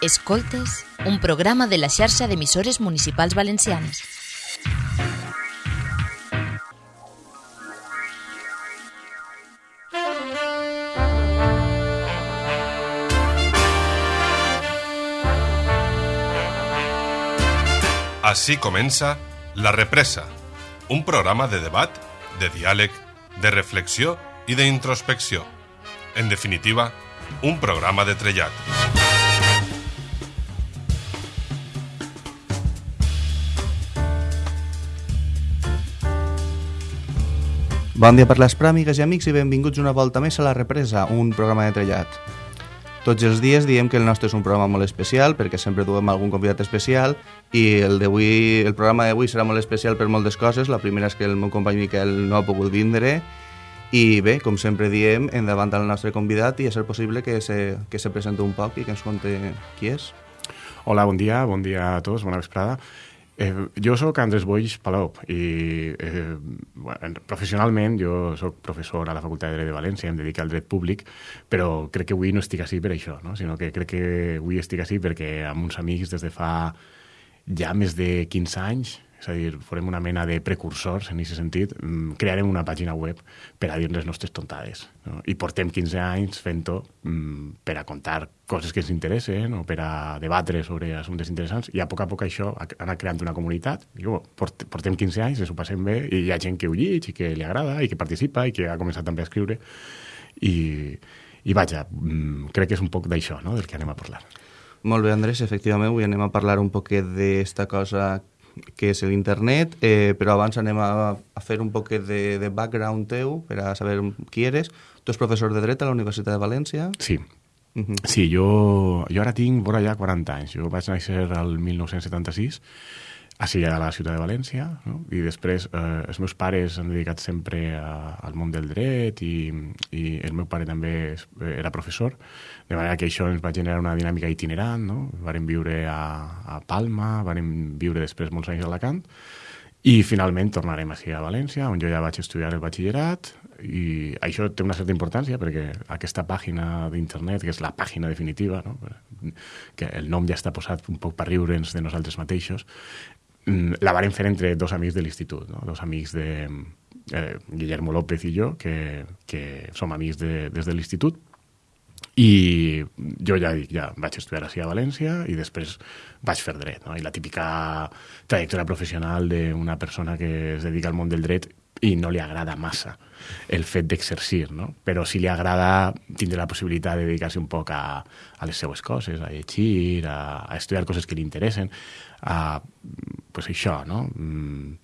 Escoltes, un programa de la xarxa d'emissores municipals valencianes. Així comença La Represa, un programa de debat, de diàleg, de reflexió i d'introspecció. En definitiva, un programa de trellat. Bon dia per les pràmigues i amics i benvinguts una volta més a La Represa, un programa de trellat. Tots els dies diem que el nostre és un programa molt especial perquè sempre duem algun convidat especial i el, el programa d'avui serà molt especial per moltes coses. La primera és que el meu company Miquel no ha pogut vindre i bé, com sempre diem, endavant al nostre convidat i a ser possible que se, que se presenti un poc i que ens conte qui és. Hola, bon dia, bon dia a tots, bona vesprada. Eh, jo sóc Andrés Boix Palop i eh, bueno, professionalment jo sóc professor a la Facultat de Dret de València, em dedico al dret públic, però crec que avui no estic així per això, no? sinó que crec que avui estic així perquè amb uns amics des de fa ja més de 15 anys és a dir, farem una mena de precursors en aquest sentit, mm, crearem una pàgina web per a dir les nostres tontades. No? I portem 15 anys fent-ho mm, per a contar coses que ens interessen o per a debatre sobre assumptes interessants i a poc a poc això ha anat creant una comunitat. Digo, portem 15 anys, ens ho passem bé i hi ha gent que ho llig i que li agrada i que participa i que ha començat també a escriure i, i vaja, mm, crec que és un poc d'això, no?, del que anem a parlar. Molt bé, Andrés, efectivament, avui anem a parlar un poquet d'esta cosa que és l'internet, eh, però abans anem a, a fer un poquet de, de background teu per a saber qui eres. Tu ets professor de dret a la Universitat de València. Sí. Uh -huh. Sí, jo, jo ara tinc vora ja 40 anys. Jo vaig néixer al 1976 així a la ciutat de València, no? i després eh, els meus pares han dedicat sempre a, al món del dret i, i el meu pare també era professor, de manera que això ens va generar una dinàmica itinerant, no? Vàrem viure a, a Palma, vàrem viure després molts anys a Alacant, i finalment tornarem així a València, on jo ja vaig estudiar el batxillerat, i això té una certa importància perquè aquesta pàgina d'internet, que és la pàgina definitiva, no? que el nom ja està posat un poc per riure'ns de nosaltres mateixos, la vàrem fer entre dos amics de l'institut, no? dos amics de eh, Guillermo López i jo, que, que som amics de, des de l'institut, i jo ja dic, ja vaig estudiar així a València i després vaig fer dret, no? I la típica trajectòria professional d'una persona que es dedica al món del dret i no li agrada massa el fet d'exercir, no? Però si li agrada tindre la possibilitat de dedicar-se un poc a, a les seues coses, a llegir, a, a estudiar coses que li interessen, a, pues això, no? Mm,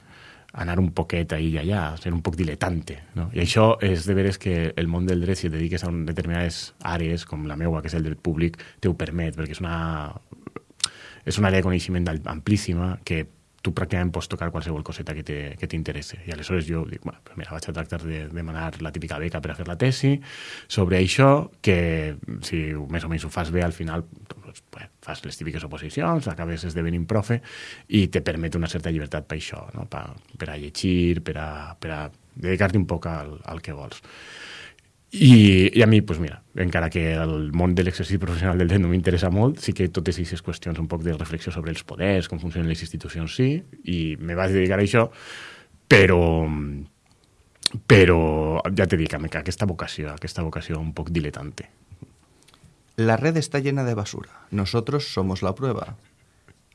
anar un poquet ahí i allà, ser un poc diletante. No? I això és de veres que el món del dret, si et dediques a determinades àrees, com la meua, que és el dret públic, te ho permet, perquè és una, és una àrea de coneixement amplíssima que tu pràcticament pots tocar qualsevol coseta que t'interessa. I aleshores jo dic, bueno, mira, vaig a tractar de demanar la típica beca per a fer la tesi sobre això, que si més o menys ho fas bé, al final doncs, pues, fas les típiques oposicions, acabes esdevenint profe i te permet una certa llibertat per això, no? per, per a llegir, per a, per a dedicar-te un poc al, al que vols. I, I a mi, pues mira, encara que el món de l'exercici professional del dret no m'interessa molt, sí que totes aquestes qüestions un poc de reflexió sobre els poders, com funcionen les institucions, sí, i me vaig dedicar a això, però, però ja te dic, aquesta vocació, aquesta vocació un poc diletante. La red está llena de basura. Nosotros somos la prueba.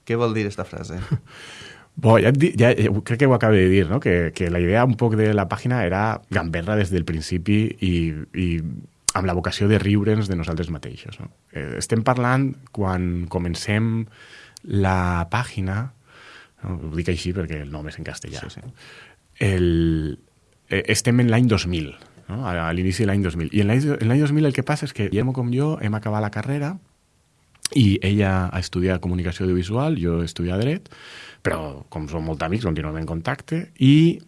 ¿Qué vol dir esta frase? Bo, ja, ja, ja crec que ho acabo de dir, no? que, que la idea un poc de la pàgina era gamberra des del principi i, i amb la vocació de riure'ns de nosaltres mateixos. No? Eh, estem parlant, quan comencem la pàgina, no? ho dic així perquè el nom és en castellà, sí, sí. El, eh, estem en l'any 2000, no? a, a l'inici de l'any 2000. I en l'any 2000 el que passa és que Guillermo com jo hem acabat la carrera i ella ha estudiat comunicació audiovisual, jo he estudiat dret, però com som molt amics continuem en contacte i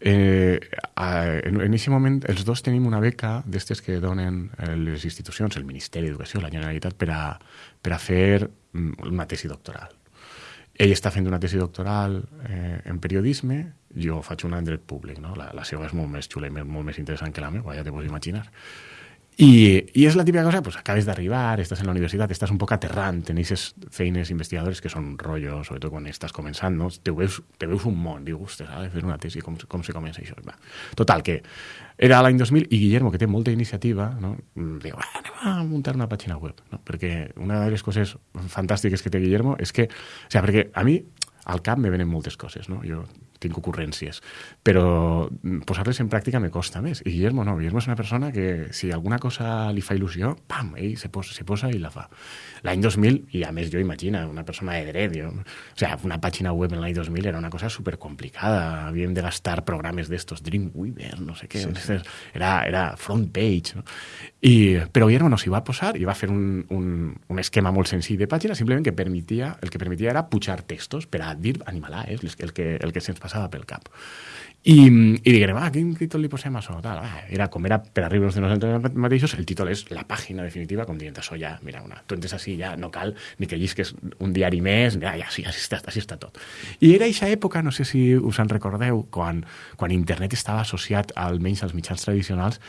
eh, en aquest moment els dos tenim una beca d'estes que donen eh, les institucions, el Ministeri d'Educació, la Generalitat, per a, per a fer mm, una tesi doctoral. Ell està fent una tesi doctoral eh, en periodisme, jo faig una en dret públic, no? La, la seva és molt més xula i molt més interessant que la meva, ja te pots imaginar. I, I és la típica cosa, pues, acabes d'arribar, estàs en la universitat, estàs un poc aterrant, en aquestes feines investigadores que són rotllo, sobretot quan estàs començant, no? te, veus, te veus un món, dius, ostres, ha de fer una tesi, com, com se comença això? Va. Total, que era l'any 2000 i Guillermo, que té molta iniciativa, no? diu, ah, anem a muntar una pàgina web, no? perquè una de les coses fantàstiques que té Guillermo és que, o sigui, perquè a mi al cap me venen moltes coses, no? Jo tinc ocurrències, però posar-les en pràctica me costa més. I Guillermo no, Guillermo és una persona que si alguna cosa li fa il·lusió, pam, ell se posa, se posa i la fa. L'any 2000, i a més jo imagina, una persona de dret, jo, o sea, una pàgina web en l'any 2000 era una cosa super complicada, havíem de gastar programes d'estos, Dreamweaver, no sé què, sí, sí. Era, era front page, no? I, però Guillermo no s'hi va posar i va fer un, un, un esquema molt senzill de pàgina, simplement que permetia, el que permetia era pujar textos per a dir animalàs, el que, el que se'ns passava pel cap. I, i diguem, ah, quin títol li posem a això? Tal. Ah, era, com era per arribar de nosaltres mateixos, el títol és la pàgina definitiva, com dient, això ja, mira, una, tu entres així, ja no cal ni que llisques un diari més, ja, ja sí, així està, així està tot. I era aquesta època, no sé si us en recordeu, quan, quan internet estava associat almenys als mitjans tradicionals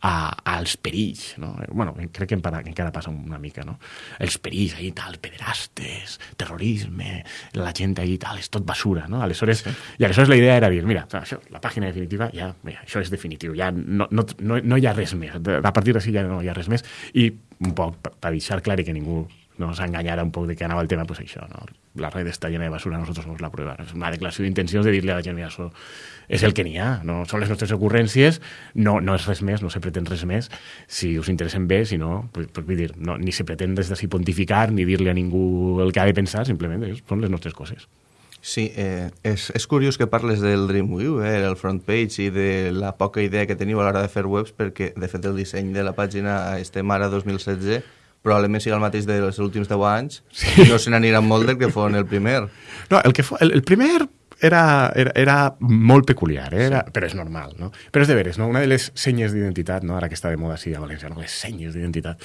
a, als perills, no? bueno, crec que encara, encara passa una mica, no? Els perills ahí tal, pederastes, terrorisme, la gent ahí tal, és tot basura, no? Aleshores, sí. I aleshores la idea era dir, mira, això, la pàgina definitiva, ja, mira, això és definitiu, ja no, no, no, no hi ha res més, a partir d'ací ja no hi ha res més, i un poc per deixar clar que ningú no s'enganyara un poc de què anava el tema, pues això, no? la red està llena de basura, nosotros somos la prueba. És una declaració d'intencions de dir-li a la gent, mira, això és el que n'hi ha, no són les nostres ocurrències, no, no és res més, no se pretén res més, si us interessen bé, si no, pues, pues vull dir, no, ni se pretén des d'ací pontificar, ni dir-li a ningú el que ha de pensar, simplement són les nostres coses. Sí, eh, és, és curiós que parles del Dreamweaver, el front page i de la poca idea que teniu a l'hora de fer webs, perquè, de fet, el disseny de la pàgina estem ara 2016 probablement sigui el mateix dels últims 10 anys, sí. no se n'aniran molt del que fos el primer. No, el, que fos, el, el primer era, era, era molt peculiar, eh? era, sí. però és normal, no? Però és de veres, no? Una de les senyes d'identitat, no? ara que està de moda així a València, no? les senyes d'identitat,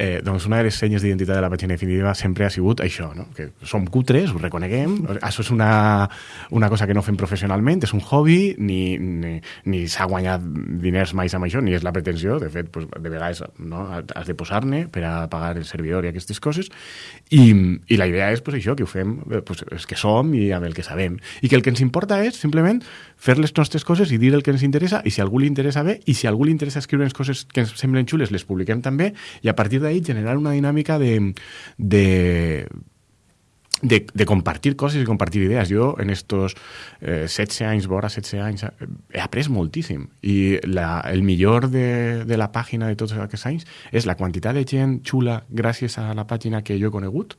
eh, doncs una de les senyes d'identitat de la pàgina definitiva sempre ha sigut això, no? que som cutres, ho reconeguem, això és una, una cosa que no fem professionalment, és un hobby, ni, ni, ni s'ha guanyat diners mai amb això, ni és la pretensió, de fet, pues, de vegades no? has de posar-ne per a pagar el servidor i aquestes coses, i, i la idea és pues, això, que ho fem pues, és que som i amb el que sabem, i que el que ens importa és simplement fer les nostres coses i dir el que ens interessa, i si algú li interessa bé, i si algú li interessa escriure coses que ens semblen xules, les publiquem també, i a partir d'ahir generar una dinàmica de, de, de, de compartir coses i compartir idees. Jo, en estos eh, 16 anys, vora 16 anys, he après moltíssim. I la, el millor de, de la pàgina de tots aquests anys és la quantitat de gent xula gràcies a la pàgina que jo he conegut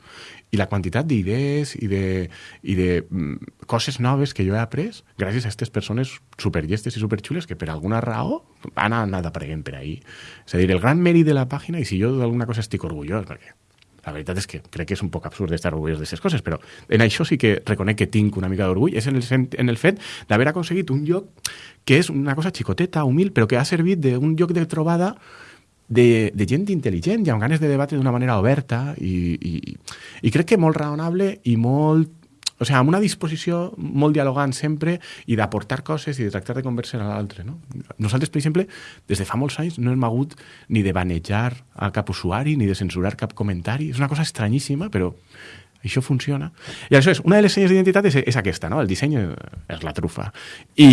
i la quantitat d'idees i de, i de mm, coses noves que jo he après gràcies a aquestes persones superllestes i superxules que per alguna raó han anat apareguent per ahir. És a dir, el gran mèrit de la pàgina, i si jo d'alguna cosa estic orgullós, perquè la veritat és que crec que és un poc absurd estar orgullós d'aquestes coses, però en això sí que reconec que tinc una mica d'orgull, és en el, en el fet d'haver aconseguit un lloc que és una cosa xicoteta, humil, però que ha servit d'un lloc de trobada de, de gent intel·ligent i amb ganes de debatre d'una manera oberta i, i, i crec que molt raonable i molt o sigui, amb una disposició molt dialogant sempre i d'aportar coses i de tractar de conversar a l'altre. No? Nosaltres, per exemple, des de fa molts anys no hem hagut ni de banejar a cap usuari ni de censurar cap comentari. És una cosa estranyíssima, però això funciona. I això és, una de les senyes d'identitat és, és aquesta, no? El disseny és la trufa. I,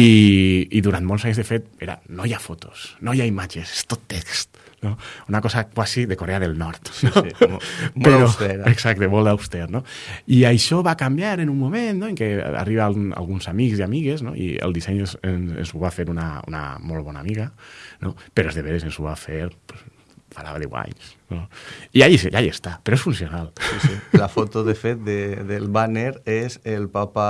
I durant molts anys, de fet, era, no hi ha fotos, no hi ha imatges, és tot text. No? Una cosa quasi de Corea del Nord. Sí, sí, molt, molt Però, austera. Exacte, molt auster. No? I això va canviar en un moment no? en què arriben alguns amics i amigues no? i el disseny ens, ens ho va fer una, una molt bona amiga, no? però és de veres ens ho va fer pues, farà 10 anys. No? I allà, allà està, però és funcional. Sí, sí. La foto, de fet, de, del banner és el papa,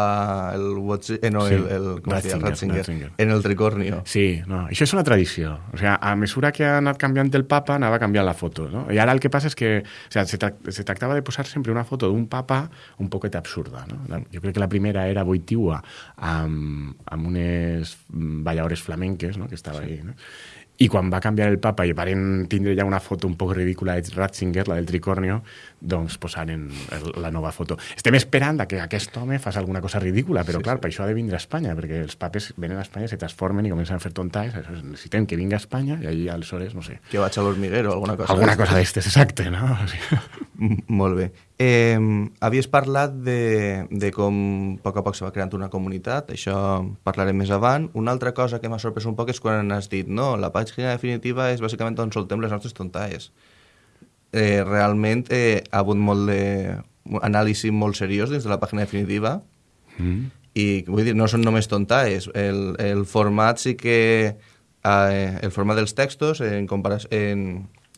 el, Watch, eh, no, sí. el, el, com Ratzinger, Ratzinger, Ratzinger, en el tricornio. Sí, no, això és una tradició. O sigui, a mesura que ha anat canviant el papa, anava canviant la foto. No? I ara el que passa és que o sigui, se, tra se tractava de posar sempre una foto d'un papa un poquet absurda. No? Jo crec que la primera era Boitiua amb, amb unes balladores flamenques no? que estava sí. ahí. No? I quan va canviar el papa i varen tindre ja una foto un poc ridícula de Ratzinger, la del tricornio, doncs posaren el, la nova foto. Estem esperant que aquest home faci alguna cosa ridícula, però sí, clar, sí. per això ha de vindre a Espanya, perquè els papes venen a Espanya, se transformen i comencen a fer tontais, necessitem que vingui a Espanya i allà aleshores, no sé... Que vaig a l'hormiguero, alguna cosa. Alguna cosa d'estes, exacte, no? Molt bé. Eh, havies parlat de, de com a poc a poc se va creant una comunitat, això parlarem més avant. Una altra cosa que m'ha sorprès un poc és quan has dit no, la pàgina definitiva és bàsicament on soltem les nostres tontaes. Eh, realment eh, ha hagut molt de anàlisi molt seriós dins de la pàgina definitiva mm. i vull dir, no són només tontaes. El, el format sí que... Eh, el format dels textos en, en,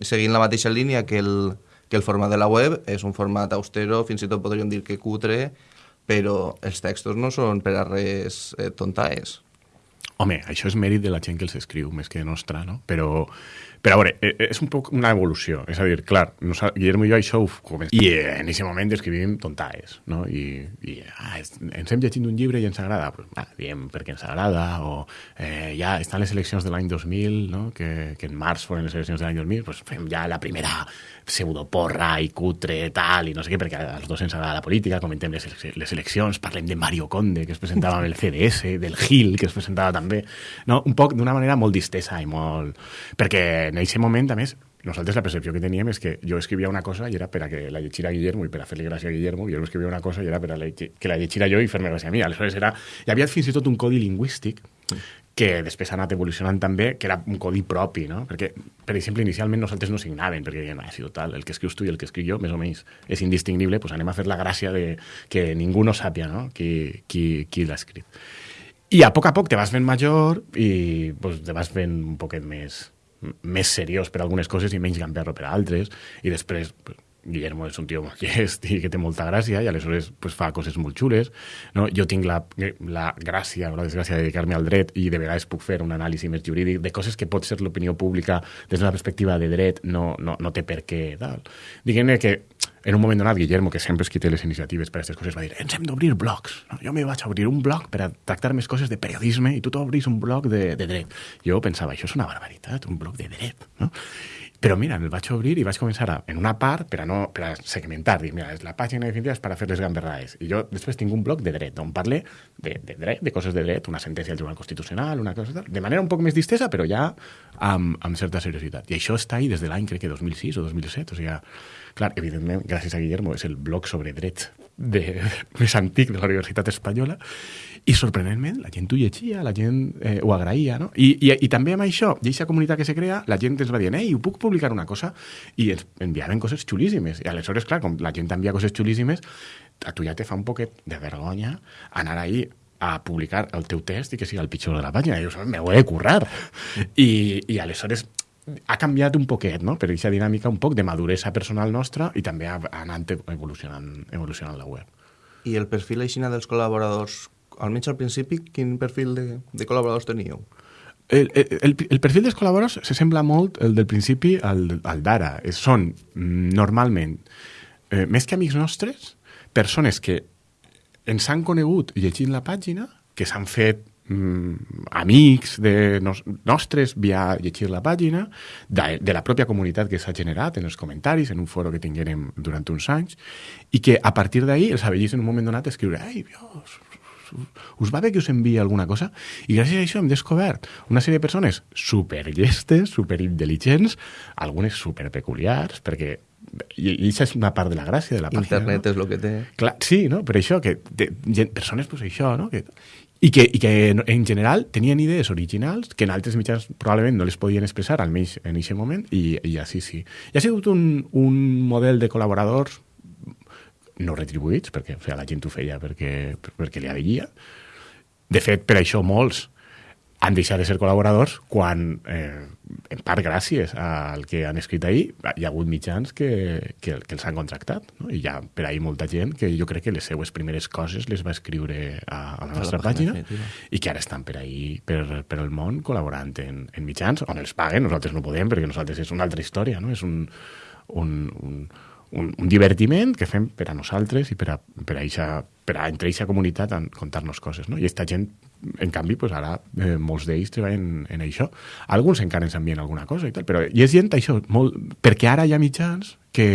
seguint la mateixa línia que el, que el format de la web és un format austero, fins i tot podríem dir que cutre, però els textos no són per a res eh, tontaes. Home, això és mèrit de la gent que els escriu, més que nostra, no? Però, però a veure, eh, eh, és un poc una evolució. És a dir, clar, Guillermo i jo això ho comencem. I eh, en aquest moment escrivim tontaes, no? I, i ah, ens hem llegit un llibre i ens agrada. Pues, ah, diem perquè ens agrada, o eh, ja estan les eleccions de l'any 2000, no? que, que en març foren les eleccions de l'any 2000, pues fem ja la primera pseudoporra i cutre tal, i no sé què, perquè als dos ens agrada la política, comentem les, les eleccions, parlem de Mario Conde, que es presentava amb el CDS, del Gil, que es presentava també, no? un poc d'una manera molt distesa i molt... Perquè en aquest moment, a més, nosaltres la percepció que teníem és que jo escrivia una cosa i era per a que la llegira Guillermo i per a fer-li gràcia a Guillermo, jo escrivia una cosa i era per a que la llegira jo i fer-me gràcia a mi. Aleshores era... Hi havia fins i tot un codi lingüístic que després ha anat evolucionant també, que era un codi propi, no? Perquè, per exemple, inicialment nosaltres no signaven, perquè deien, ah, si total, el que escrius tu i el que escric jo, més o menys, és indistingible, doncs anem a fer la gràcia de que ningú no sàpia no? qui, qui, qui l'ha escrit. I a poc a poc te vas fent major i pues, te vas fent un poquet més, més seriós per algunes coses i menys gamberro per altres, i després pues, Guillermo és un tio molt llest i que té molta gràcia i aleshores pues, fa coses molt xules. No? Jo tinc la, la gràcia o la desgràcia de dedicar-me al dret i de vegades puc fer un anàlisi més jurídic de coses que pot ser l'opinió pública des d'una perspectiva de dret no, no, no té per què. Diguem-ne que en un moment donat, Guillermo, que sempre és qui té les iniciatives per a aquestes coses, va dir ens hem d'obrir blogs. No? Jo me vaig obrir un blog per a tractar més coses de periodisme i tu t'obris un blog de, de dret. Jo pensava, això és una barbaritat, un blog de dret. No? Però mira, el vaig obrir i vaig començar a, en una part per a, no, per a segmentar. Dic, mira, la pàgina definitiva és per a fer les gamberrades. I jo després tinc un blog de dret, on parle de, de dret, de coses de dret, una sentència del Tribunal Constitucional, una cosa tal, de manera un poc més distesa, però ja amb, amb certa seriositat. I això està ahí des de l'any, crec que 2006 o 2007. O sigui, clar, evidentment, gràcies a Guillermo, és el blog sobre dret de, més antic de la Universitat Espanyola i sorprenentment la gent ho llegia, la gent eh, ho agraïa, no? I, i, I també amb això, i aquesta comunitat que se crea, la gent ens va dir, ei, ho puc publicar una cosa? I ens enviaven coses xulíssimes. I aleshores, clar, com la gent t'envia coses xulíssimes, a tu ja te fa un poquet de vergonya anar ahí a publicar el teu test i que sigui el pitjor de la pàgina. I jo, me ho he de currar. I, i aleshores ha canviat un poquet, no? per aquesta dinàmica un poc de maduresa personal nostra i també ha anat evolucionant, evolucionant la web. I el perfil aixina dels col·laboradors almenys al principi, quin perfil de, de col·laboradors teníeu? El, el, el perfil dels col·laboradors se sembla molt el del principi al, al d'ara. Són mm, normalment, eh, més que amics nostres, persones que ens han conegut llegint la pàgina, que s'han fet mm, amics de nos, nostres via llegir la pàgina, de, de la pròpia comunitat que s'ha generat en els comentaris, en un foro que tinguérem durant uns anys, i que a partir d'ahir els avellís en un moment donat escriure «Ai, Dios, us va bé que us enviï alguna cosa? I gràcies a això hem descobert una sèrie de persones superllestes, superintel·ligents, algunes superpeculiars, perquè i, i això és una part de la gràcia de la pàgina. Internet no? és el que té. Clar, sí, no? per això, que de, gent, persones, pues això, no? Que, i que, i que en general tenien idees originals que en altres mitjans probablement no les podien expressar, almenys en aquest moment, i, i així sí. I ha sigut un, un model de col·laboradors no retribuïts, perquè o sigui, la gent ho feia perquè, perquè li aveia. De fet, per això molts han deixat de ser col·laboradors quan, eh, en part gràcies al que han escrit ahir, hi ha hagut mitjans que, que, que els han contractat. No? I hi ha per ahir molta gent que jo crec que les seues primeres coses les va escriure a, a la nostra a la pàgina, pàgina i que ara estan per ahir, per, per el món, col·laborant en, en mitjans on els paguen. Nosaltres no podem perquè nosaltres és una altra història, no? és un, un, un, un, un divertiment que fem per a nosaltres i per a, per a, eixa, per a entre aquesta comunitat a contar-nos coses, no? I aquesta gent, en canvi, pues ara eh, molts d'ells treballen en, en això. Alguns encara ens envien alguna cosa i tal, però hi és gent, això, molt... perquè ara hi ha mitjans que,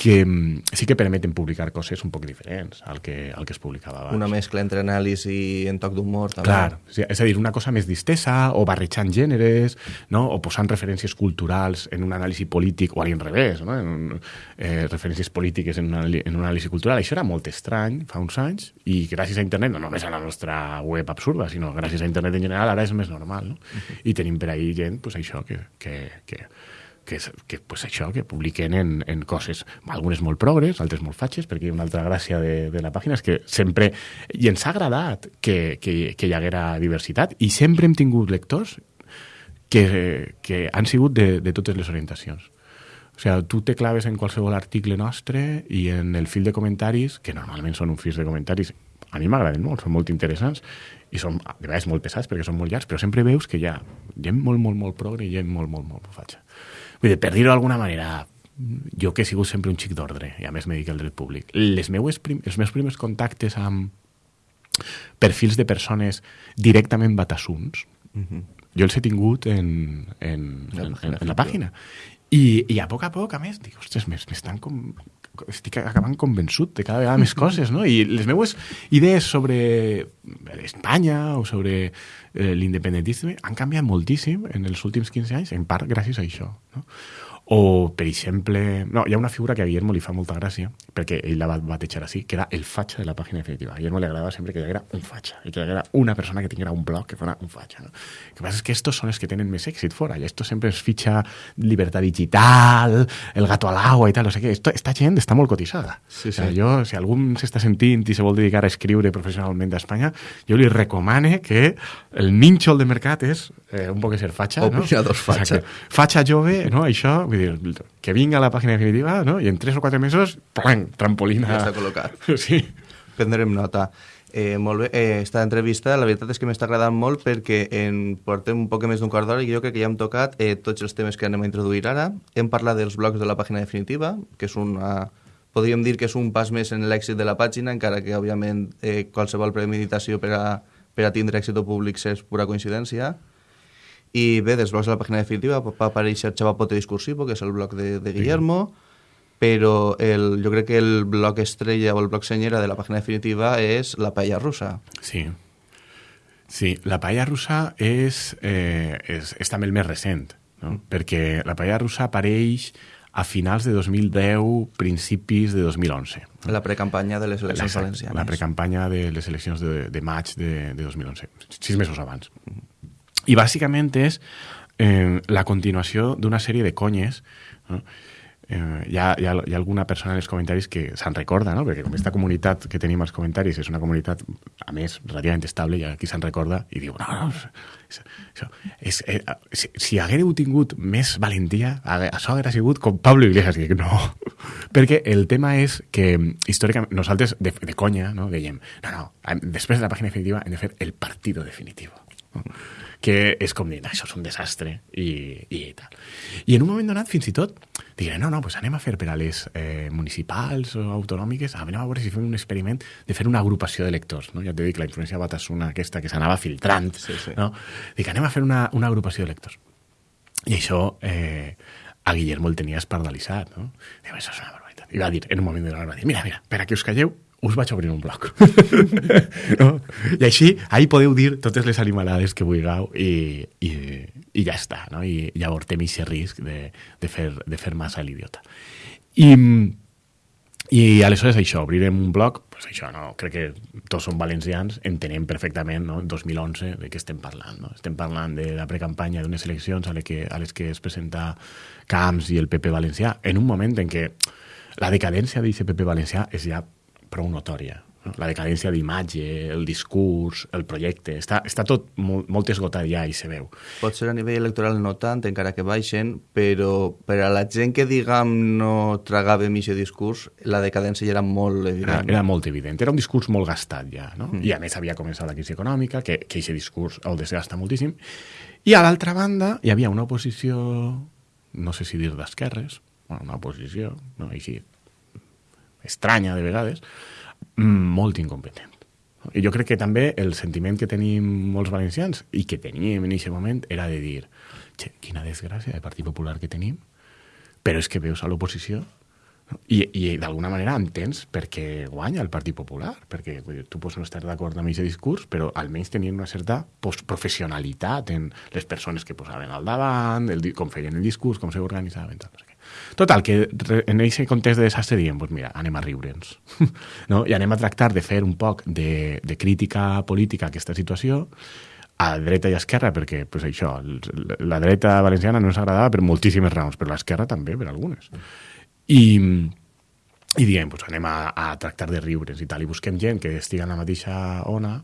que mm, sí que permeten publicar coses un poc diferents al que, al que es publicava abans. Una mescla entre anàlisi i en toc d'humor, també. Clar, és a dir, una cosa més distesa, o barrejant gèneres, no? o posant referències culturals en un anàlisi polític, o a l'inrevés, no? en un, eh, referències polítiques en una, en un anàlisi cultural. Això era molt estrany fa uns anys, i gràcies a internet, no només a la nostra web absurda, sinó gràcies a internet en general, ara és més normal. No? Uh -huh. I tenim per ahir gent, pues, això, que, que, que que, que pues això, que publiquen en, en coses, algunes molt progres, altres molt fatxes, perquè una altra gràcia de, de la pàgina és que sempre... I ens ha agradat que, que, que hi haguera diversitat i sempre hem tingut lectors que, que han sigut de, de totes les orientacions. O sigui, tu te claves en qualsevol article nostre i en el fil de comentaris, que normalment són un fil de comentaris, a mi m'agraden molt, són molt interessants, i són de vegades molt pesats perquè són molt llargs, però sempre veus que hi ha gent molt, molt, molt progre i gent molt, molt, molt fatxa. Vull dir, per dir-ho d'alguna manera, jo que he sigut sempre un xic d'ordre, i a més me dic el dret públic, les meues prim els meus primers contactes amb perfils de persones directament batassuns, uh -huh. jo els he tingut en, en, en, en, en la pàgina. I, I a poc a poc, a més, dic, ostres, m'estan com... Estic acabant convençut de cada vegada més coses, no? I les meues idees sobre Espanya o sobre eh, l'independentisme han canviat moltíssim en els últims 15 anys, en part gràcies a això. No? O, per exemple... No, hi ha una figura que a Guillermo li fa molta gràcia, perquè ell la va batejar així, que era el fatxa de la pàgina definitiva. A Guillermo li agradava sempre que hi haguera un fatxa, i que hi haguera una persona que tinguera un blog que fos un fatxa. No? El que passa és que estos són els que tenen més èxit fora, i esto sempre es fitxa llibertat digital, el gato al agua i tal, no sé què. Esto, esta gent està molt cotitzada. Sí, sí. O sea, jo, si algú s'està sentint i se vol dedicar a escriure professionalment a Espanya, jo li recomane que el nínxol de mercat és eh, un poc ser fatxa, o no? O fatxa. Fatxa jove, no? Això, vull dir, que vinga a la pàgina definitiva, no? I en tres o quatre mesos, ¡plang! trampolina. Ja està col·locat. Sí. Prendrem nota. Eh, molt bé, eh, esta entrevista la veritat és que m'està agradant molt perquè en portem un poc més d'un quart d'hora i jo crec que ja hem tocat eh, tots els temes que anem a introduir ara. Hem parlat dels blocs de la pàgina definitiva, que és una... Podríem dir que és un pas més en l'èxit de la pàgina, encara que, òbviament, eh, qualsevol premeditació per a, per a tindre èxit o públic és pura coincidència. I bé, dels blocs de la pàgina definitiva va aparèixer Xavapote Discursivo, que és el bloc de, de Guillermo, però el, jo crec que el bloc estrella o el bloc senyera de la pàgina definitiva és la paella russa. Sí. Sí, la paella russa és, eh, és, és també el més recent, no? Mm. perquè la paella russa apareix a finals de 2010, principis de 2011. La precampanya de les eleccions valencianes. La precampanya de les eleccions de, de maig de, de 2011, sis mesos abans. I bàsicament és eh, la continuació d'una sèrie de conyes no? eh, ha, hi ha alguna persona en els comentaris que se'n recorda, no? perquè com aquesta comunitat que tenim als comentaris és una comunitat, a més, relativament estable, hi ha qui se'n recorda i diu, no, no, això, és, eh, si, si haguéreu tingut més valentia, això hauria sigut com Pablo Iglesias, que no, perquè el tema és que històricament nosaltres de, de conya no, dèiem, no, no, després de la pàgina definitiva hem de fer el partido definitivo. No? Que és com dir, això és un desastre i, i tal. I en un moment donat, fins i tot, diré, no, no, pues anem a fer per a les eh, municipals o autonòmiques, anem a veure si fem un experiment de fer una agrupació de lectors, no? Ja t'he dit, la influència batasuna aquesta que s'anava filtrant, sí, sí. no? Dic, anem a fer una, una agrupació de lectors. I això eh, a Guillermo el tenia espardalitzat, no? Diu, això és una barbaritat. I va dir, en un moment de la dir, mira, mira, per a que us calleu, us vaig obrir un blog. no? I així, ahí podeu dir totes les animalades que vulgueu i, i, i ja està, no? I ja avortem aquest risc de, de, fer, de fer massa l'idiota. I, i aleshores això, obrirem un blog, pues això, no? crec que tots som valencians, entenem perfectament, no? en 2011, de què estem parlant. No? Estem parlant de la precampanya d'unes eleccions a les, que, a les que es presenta Camps i el PP valencià, en un moment en què la decadència d'aquest PP valencià és ja prou notòria. No? La decadència d'imatge, el discurs, el projecte, està, està tot molt, molt esgotat ja i se veu. Pot ser a nivell electoral no tant, encara que baixen, però per a la gent que, diguem, no tragava aquest discurs, la decadència ja era molt evident. Era, era molt evident. Era un discurs molt gastat ja, no? Mm. I a més havia començat la crisi econòmica, que, que aquest discurs el desgasta moltíssim. I a l'altra banda hi havia una oposició, no sé si dir d'esquerres, bueno, una oposició, no? així, estranya de vegades, mm, molt incompetent. I jo crec que també el sentiment que tenim molts valencians i que teníem en aquest moment era de dir che, quina desgràcia de Partit Popular que tenim, però és que veus a l'oposició i, i d'alguna manera entens per què guanya el Partit Popular, perquè tu pots no estar d'acord amb aquest discurs, però almenys tenien una certa professionalitat en les persones que posaven al davant, el, com feien el discurs, com s'organitzaven, tal, no sé. Total, que en aquest context de desastre diem, pues mira, anem a riure'ns. no? I anem a tractar de fer un poc de, de crítica política a aquesta situació, a dreta i a esquerra, perquè pues, això, la dreta valenciana no ens agradava per moltíssimes raons, però l'esquerra també, per algunes. I, i diem, pues, anem a, a tractar de riure's i tal, i busquem gent que estigui en la mateixa ona,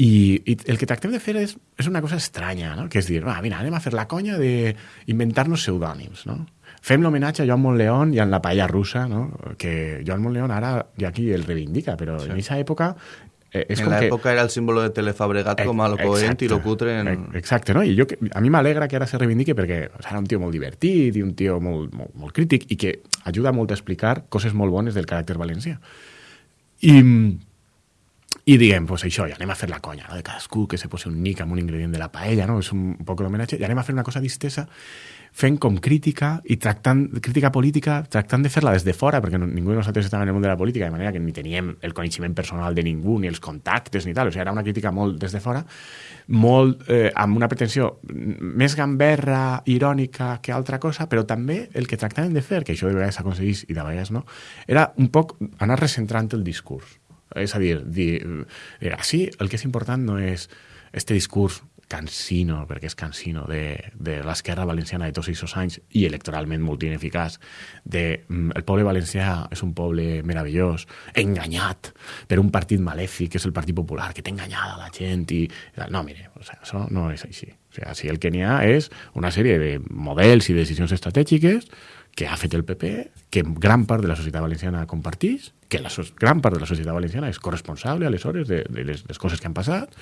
i, i el que tractem de fer és, és una cosa estranya, no? que és dir, va, mira, anem a fer la conya d'inventar-nos pseudònims, no? Fem l'homenatge a Joan Montleón i en la paella russa, no? que Joan Montleón ara ja aquí el reivindica, però sí. en aquesta època eh, és en l'època que... era el símbolo de Telefabregat com a lo coent i lo cutre. En... Exacte, no? I jo, a mi m'alegra que ara se reivindiqui perquè era un tio molt divertit i un tio molt, molt, molt crític i que ajuda molt a explicar coses molt bones del caràcter valencià. I, i diguem, pues això, ja anem a fer la conya, no? de cadascú que se posi un nic amb un ingredient de la paella, no? és un, poc l'homenatge, i anem a fer una cosa distesa fent com crítica i tractant, crítica política, tractant de fer-la des de fora, perquè no, ningú de nosaltres estava en el món de la política, de manera que ni teníem el coneixement personal de ningú, ni els contactes, ni tal. O sigui, era una crítica molt des de fora, molt eh, amb una pretensió més gamberra, irònica que altra cosa, però també el que tractaven de fer, que això de vegades s'aconseguís i de vegades no, era un poc anar recentrant el discurs. És a dir, dir, sí, el que és important no és este discurs cansino, perquè és cansino, de, de l'esquerra valenciana de tots aquests anys i electoralment molt ineficaç, de mm, el poble valencià és un poble meravellós, enganyat per un partit malèfic, que és el Partit Popular, que té enganyada la gent i... No, mire, o sea, això no és així. O sea, si el que n'hi ha és una sèrie de models i decisions estratègiques que ha fet el PP, que gran part de la societat valenciana compartís, que la so gran part de la societat valenciana és corresponsable, aleshores, de, de les, les coses que han passat,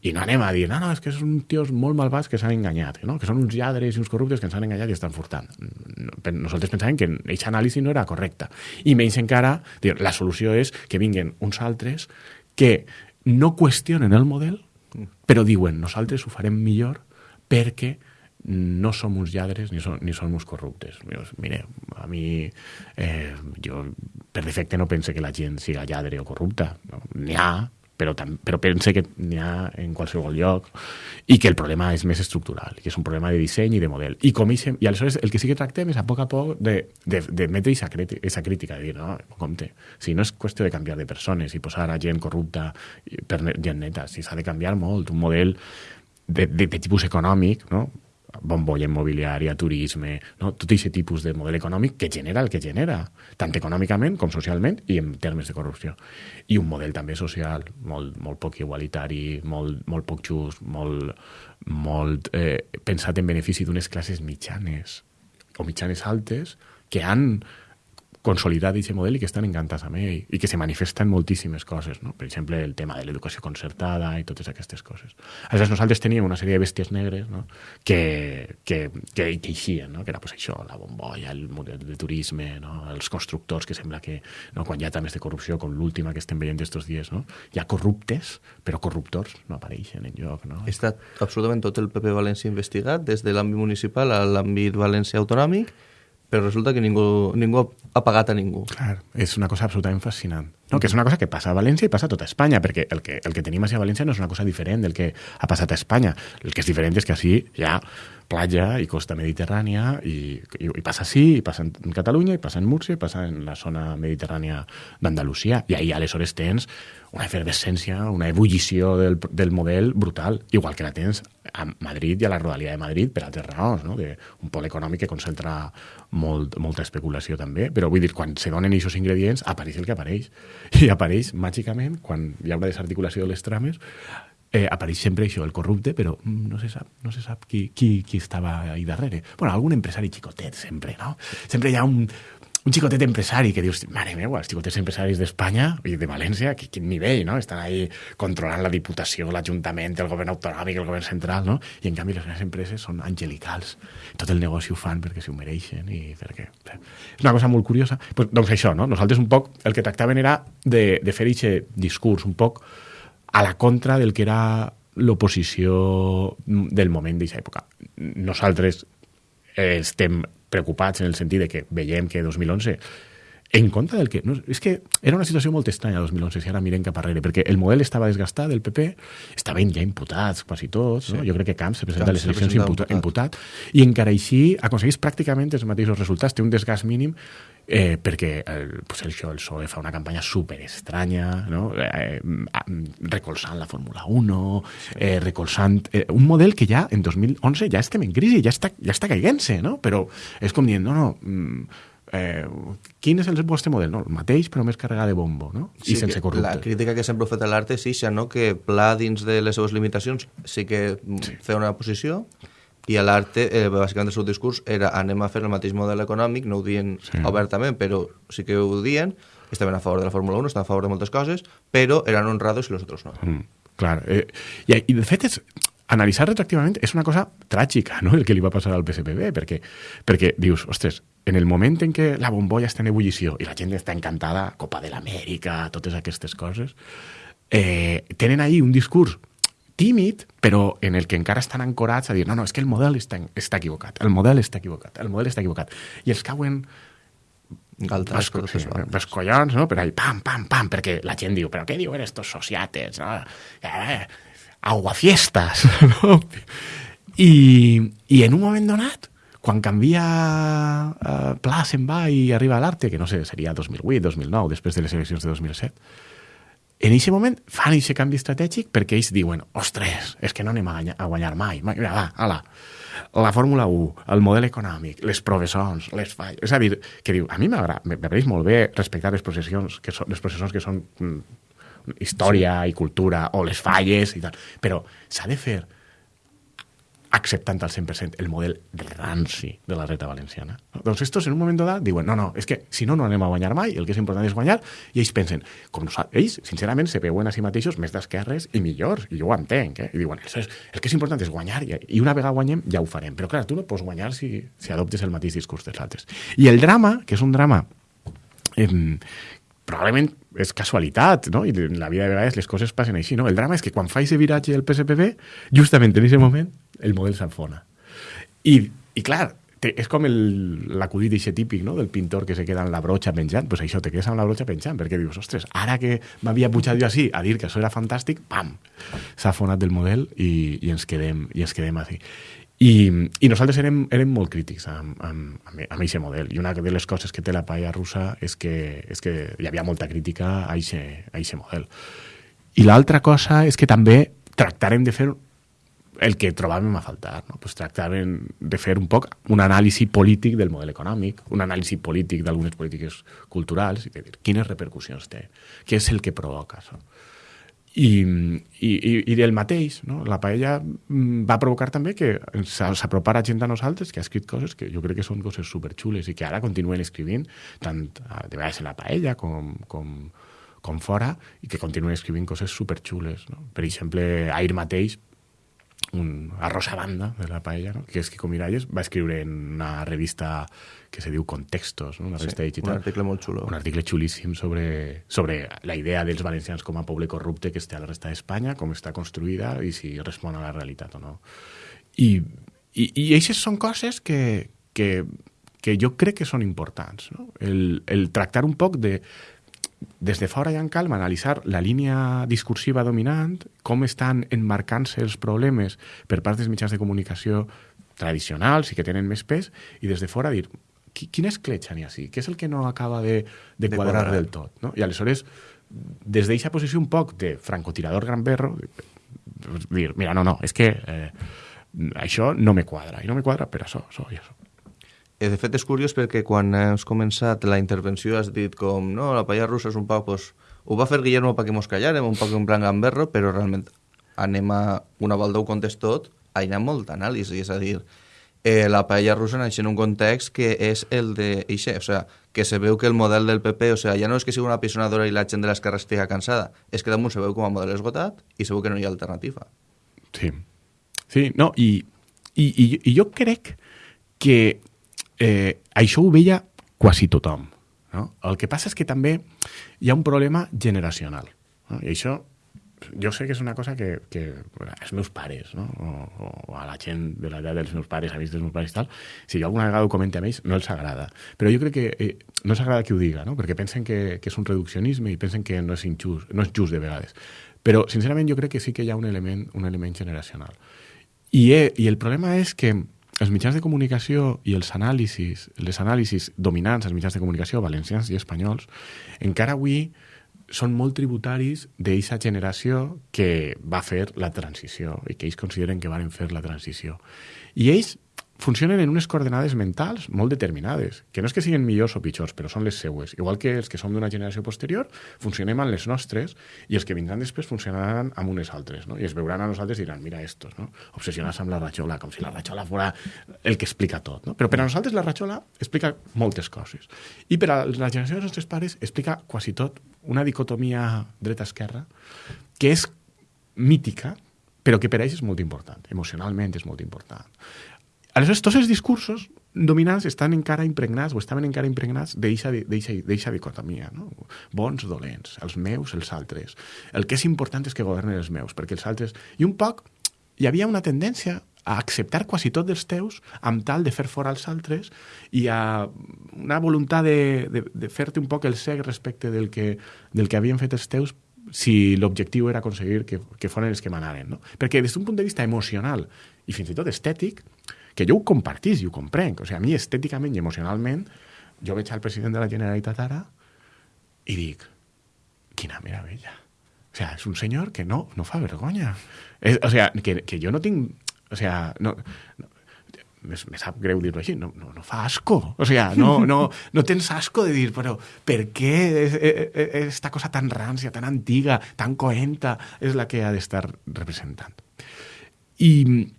i no anem a dir, no, no, és que són tios molt malvats que s'han enganyat, no? que són uns lladres i uns corruptes que ens han enganyat i estan furtant. Nosaltres pensàvem que aquesta anàlisi no era correcta. I menys encara, dir, la solució és que vinguen uns altres que no qüestionen el model, però diuen, nosaltres ho farem millor perquè no som uns lladres ni som, ni som uns corruptes. Mire, a mi, eh, jo per defecte no pense que la gent siga lladre o corrupta. No? N'hi ha, però, tam, però pense que n'hi ha en qualsevol lloc i que el problema és més estructural, que és un problema de disseny i de model. I, com ixem, i aleshores el que sí que tractem és a poc a poc de, de, de metre aquesta crítica, de dir, no, compte, si no és qüestió de canviar de persones i posar a gent corrupta per gent neta, si s'ha de canviar molt, un model de, de, de tipus econòmic, no? Bombolla immobiliària, turisme, no? tot aquest tipus de model econòmic que genera el que genera, tant econòmicament com socialment i en termes de corrupció. I un model també social molt, molt poc igualitari, molt, molt poc just, molt, molt eh, pensat en benefici d'unes classes mitjanes o mitjanes altes que han consolidat aquest model i que estan encantats amb ell i que se manifesta en moltíssimes coses, no? per exemple el tema de l'educació concertada i totes aquestes coses. Aleshores nosaltres teníem una sèrie de bèsties negres no? que, que, que, que eixien, no? que era pues, això, la bombolla, el model de turisme, no? els constructors que sembla que no? quan hi ha temes de corrupció com l'última que estem veient estos dies, no? hi ha corruptes però corruptors no apareixen en lloc. No? Estat absolutament tot el PP València investigat des de l'àmbit municipal a l'àmbit valencià autonòmic però resulta que ningú, ningú ha pagat a ningú. Clar, és una cosa absolutament fascinant. No, que és una cosa que passa a València i passa a tota Espanya, perquè el que, el que tenim a València no és una cosa diferent del que ha passat a Espanya. El que és diferent és que així ha platja i costa mediterrània i, i, i passa així, i passa en Catalunya, i passa en Múrcia, i passa en la zona mediterrània d'Andalusia. I ahir aleshores tens una efervescència, una ebullició del, del model brutal, igual que la tens a Madrid i a la Rodalia de Madrid per altres raons, no? de un pol econòmic que concentra molt, molta especulació també, però vull dir, quan se donen aquests ingredients, apareix el que apareix. I apareix màgicament, quan hi ha una desarticulació de les trames, eh, apareix sempre això, el corrupte, però mm, no se sap, no se sap qui, qui, qui estava ahí darrere. Bueno, algun empresari xicotet, sempre, no? Sempre hi ha un, un xicotet empresari que dius, mare meva, els xicotets empresaris d'Espanya i de València, que, quin nivell, no? Estan ahí controlant la Diputació, l'Ajuntament, el govern autonòmic, el govern central, no? I en canvi les grans empreses són angelicals. Tot el negoci ho fan perquè s'ho mereixen i perquè... És una cosa molt curiosa. Pues, doncs això, no? Nosaltres un poc el que tractaven era de, de fer aquest discurs un poc a la contra del que era l'oposició del moment d'aquesta època. Nosaltres eh, estem preocupats en el sentit de que veiem que 2011 en contra del que... No, és que era una situació molt estranya 2011, si ara mirem cap arrere, perquè el model estava desgastat, el PP, estaven ja imputats quasi tots, sí. no? jo crec que Camps se presenta Camps a les eleccions imputat, imputat, i encara així aconsegueix pràcticament els mateixos resultats, té un desgast mínim eh, perquè el, pues això, el PSOE fa una campanya super estranya, no? eh, recolzant la Fórmula 1, sí. eh, recolzant eh, un model que ja en 2011 ja estem en crisi, ja està, ja està caiguent-se, no? però és com dient, no, no, mm, eh, quin és el vostre model? No, el mateix, però més carregat de bombo, no? Sí, I sense corrupte. La crítica que sempre ha fet l'art és ixa, no? que pla dins de les seves limitacions sí que sí. feia una posició i a l'arte, eh, bàsicament el seu discurs era anem a fer el mateix model econòmic, no ho dient sí. obertament, però sí que ho dien, estaven a favor de la Fórmula 1, estaven a favor de moltes coses, però eren honrados i els altres no. Mm, clar, eh, i, i de fet és, analitzar retroactivament és una cosa tràgica, no?, el que li va passar al PSPB, perquè, perquè dius, ostres, en el moment en què la bombolla està en ebullició i la gent està encantada, Copa de l'Amèrica, totes aquestes coses, eh, tenen ahí un discurs tímid, però en el que encara estan ancorats a dir no, no, és que el model està, està equivocat, el model està equivocat, el model està equivocat. I els cauen Galtes, sí, els collons, no? Per ahí, pam, pam, pam, perquè la gent diu, però què diuen estos sociates? No? Eh, aguafiestas, no? I, I en un moment donat, quan canvia eh, Pla se'n va i arriba a l'Arte, que no sé, seria 2008, 2009, després de les eleccions de 2007, en aquest moment fan aquest canvi estratègic perquè ells diuen, ostres, és que no anem a guanyar, mai. Mira, va, ala, la Fórmula 1, el model econòmic, les professons, les falles... És a dir, que diu, a mi m'agrada molt bé respectar les processions que són, les processions que són mm, història sí. i cultura, o les falles i tal. Però s'ha de fer acceptant al 100% el model ranci de la reta valenciana. Doncs estos en un moment donat diuen no, no, és que si no, no anem a guanyar mai, el que és important és guanyar, i ells pensen, com nosaltres, ells, sincerament, se veuen a si mateixos més d'esquerres i millors, i jo ho entenc, eh? i diuen, és, el que és important és guanyar, i, i una vegada guanyem ja ho farem, però clar, tu no pots guanyar si, si adoptes el mateix discurs dels altres. I el drama, que és un drama eh, probablement és casualitat, no? I en la vida de vegades les coses passen així, no? El drama és que quan fa aquest viratge el PSPB, justament en aquest moment, el model s'enfona. I, i clar, te, és com l'acudit d'aquest típic, no?, del pintor que se queda amb la broxa penjant, pues això, te quedes amb la broxa penjant, perquè dius, ostres, ara que m'havia pujat jo així a dir que això era fantàstic, pam, s'ha fonat del model i, i ens quedem, i ens quedem així. I, i nosaltres érem, érem molt crítics amb, amb, amb, amb aquest model. I una de les coses que té la paella russa és que, és que hi havia molta crítica a aquest model. I l'altra cosa és que també tractarem de fer el que trobàvem a faltar. No? Pues tractàvem de fer un poc un anàlisi polític del model econòmic, un anàlisi polític d'algunes polítiques culturals, i de dir quines repercussions té, què és el que provoca això. I, i, i del mateix, no? la paella mm, va provocar també que s'apropara gent a nosaltres que ha escrit coses que jo crec que són coses superxules i que ara continuen escrivint, tant de vegades en la paella com, com, com fora, i que continuen escrivint coses superxules. No? Per exemple, ahir mateix un, a Rosa Banda, de la paella, no? que és Kiko Miralles, va escriure en una revista que se diu Contextos, no? una revista sí, digital. Un article molt xulo. Un article xulíssim sobre, sobre la idea dels valencians com a poble corrupte que està a la resta d'Espanya, com està construïda i si respon a la realitat o no. I, i, i aquestes són coses que, que, que jo crec que són importants. No? El, el tractar un poc de des de fora i en calma analitzar la línia discursiva dominant, com estan enmarcant-se els problemes per part dels mitjans de comunicació tradicionals i que tenen més pes, i des de fora dir quina escletxa n'hi ha així? Què és el que no acaba de, de, de quadrar, quadrar del tot? No? I aleshores, des d'aquesta posició un poc de francotirador granberro, dir, mira, no, no, és que eh, això no me quadra, i no me quadra per això, això i això. Eh, de fet, és curiós perquè quan has començat la intervenció has dit com, no, la paella russa és un poc, pues, ho va fer Guillermo perquè mos callàrem, un poc en plan gamberro, però realment anem a, una volta ho tot, hi ha molta anàlisi, és a dir, eh, la paella russa naix en un context que és el de Ixe, o sea, que se veu que el model del PP, o sea, ja no és que sigui una pisonadora i la gent de l'esquerra estigui cansada, és que damunt se veu com a model esgotat i se veu que no hi ha alternativa. Sí. Sí, no, i, i, i, i jo crec que eh, això ho veia quasi tothom. No? El que passa és que també hi ha un problema generacional. No? I això jo sé que és una cosa que, que els meus pares, no? o, o a la gent de l'edat dels meus pares, amics dels meus pares i tal, si jo alguna vegada ho comento amb ells, no els agrada. Però jo crec que eh, no els agrada que ho diga, no? perquè pensen que, que és un reduccionisme i pensen que no és, injust, no és just de vegades. Però, sincerament, jo crec que sí que hi ha un element, un element generacional. I, eh, I el problema és que els mitjans de comunicació i els anàlisis, les anàlisis dominants als mitjans de comunicació valencians i espanyols, encara avui són molt tributaris d'aquesta generació que va fer la transició i que ells consideren que van fer la transició. I ells funcionen en unes coordenades mentals molt determinades, que no és que siguin millors o pitjors, però són les seues. Igual que els que som d'una generació posterior, funcionem amb les nostres i els que vindran després funcionaran amb unes altres, no? I es veuran a nosaltres i diran, mira estos, no? Obsessionats amb la ratxola, com si la ratxola fora el que explica tot, no? Però per a nosaltres la ratxola explica moltes coses. I per a la generació dels nostres pares explica quasi tot una dicotomia dreta-esquerra que és mítica, però que per ells és molt important, emocionalment és molt important. Aleshores, tots els discursos dominants estan encara impregnats o estaven encara impregnats d'eixa dicotomia, no? bons, dolents, els meus, els altres. El que és important és que governen els meus, perquè els altres... I un poc hi havia una tendència a acceptar quasi tot dels teus amb tal de fer fora els altres i a una voluntat de, de, de fer-te un poc el cec respecte del que, del que havien fet els teus si l'objectiu era aconseguir que, que foren els que manaven. No? Perquè des d'un punt de vista emocional i fins i tot estètic, que jo ho compartís i ho comprenc. O sigui, a mi estèticament i emocionalment, jo veig al president de la Generalitat ara i dic, quina meravella. O sigui, és un senyor que no, no fa vergonya. És, o sigui, que, que jo no tinc... O sigui, no, no, me, me sap greu dir-ho així, no, no, no fa asco. O sigui, no, no, no tens asco de dir, però per què aquesta cosa tan rància, tan antiga, tan coenta, és la que ha d'estar representant? I,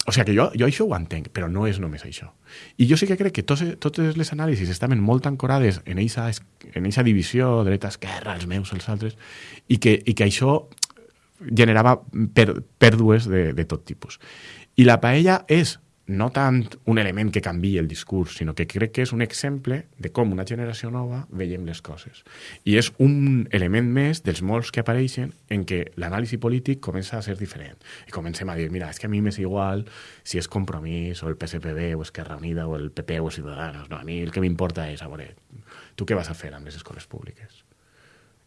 o sigui que jo, jo això ho entenc, però no és només això. I jo sí que crec que tots, totes les anàlisis estaven molt ancorades en eixa, en eixa divisió, dreta, esquerra, els meus, els altres, i que, i que això generava per, pèrdues de, de tot tipus. I la paella és no tant un element que canvi el discurs, sinó que crec que és un exemple de com una generació nova veiem les coses. I és un element més dels molts que apareixen en què l'anàlisi polític comença a ser diferent. I comencem a dir, mira, és que a mi m'és igual si és Compromís o el PSPB o Esquerra Unida o el PP o Ciudadanos. No, a mi el que m'importa és, a veure, tu què vas a fer amb les escoles públiques?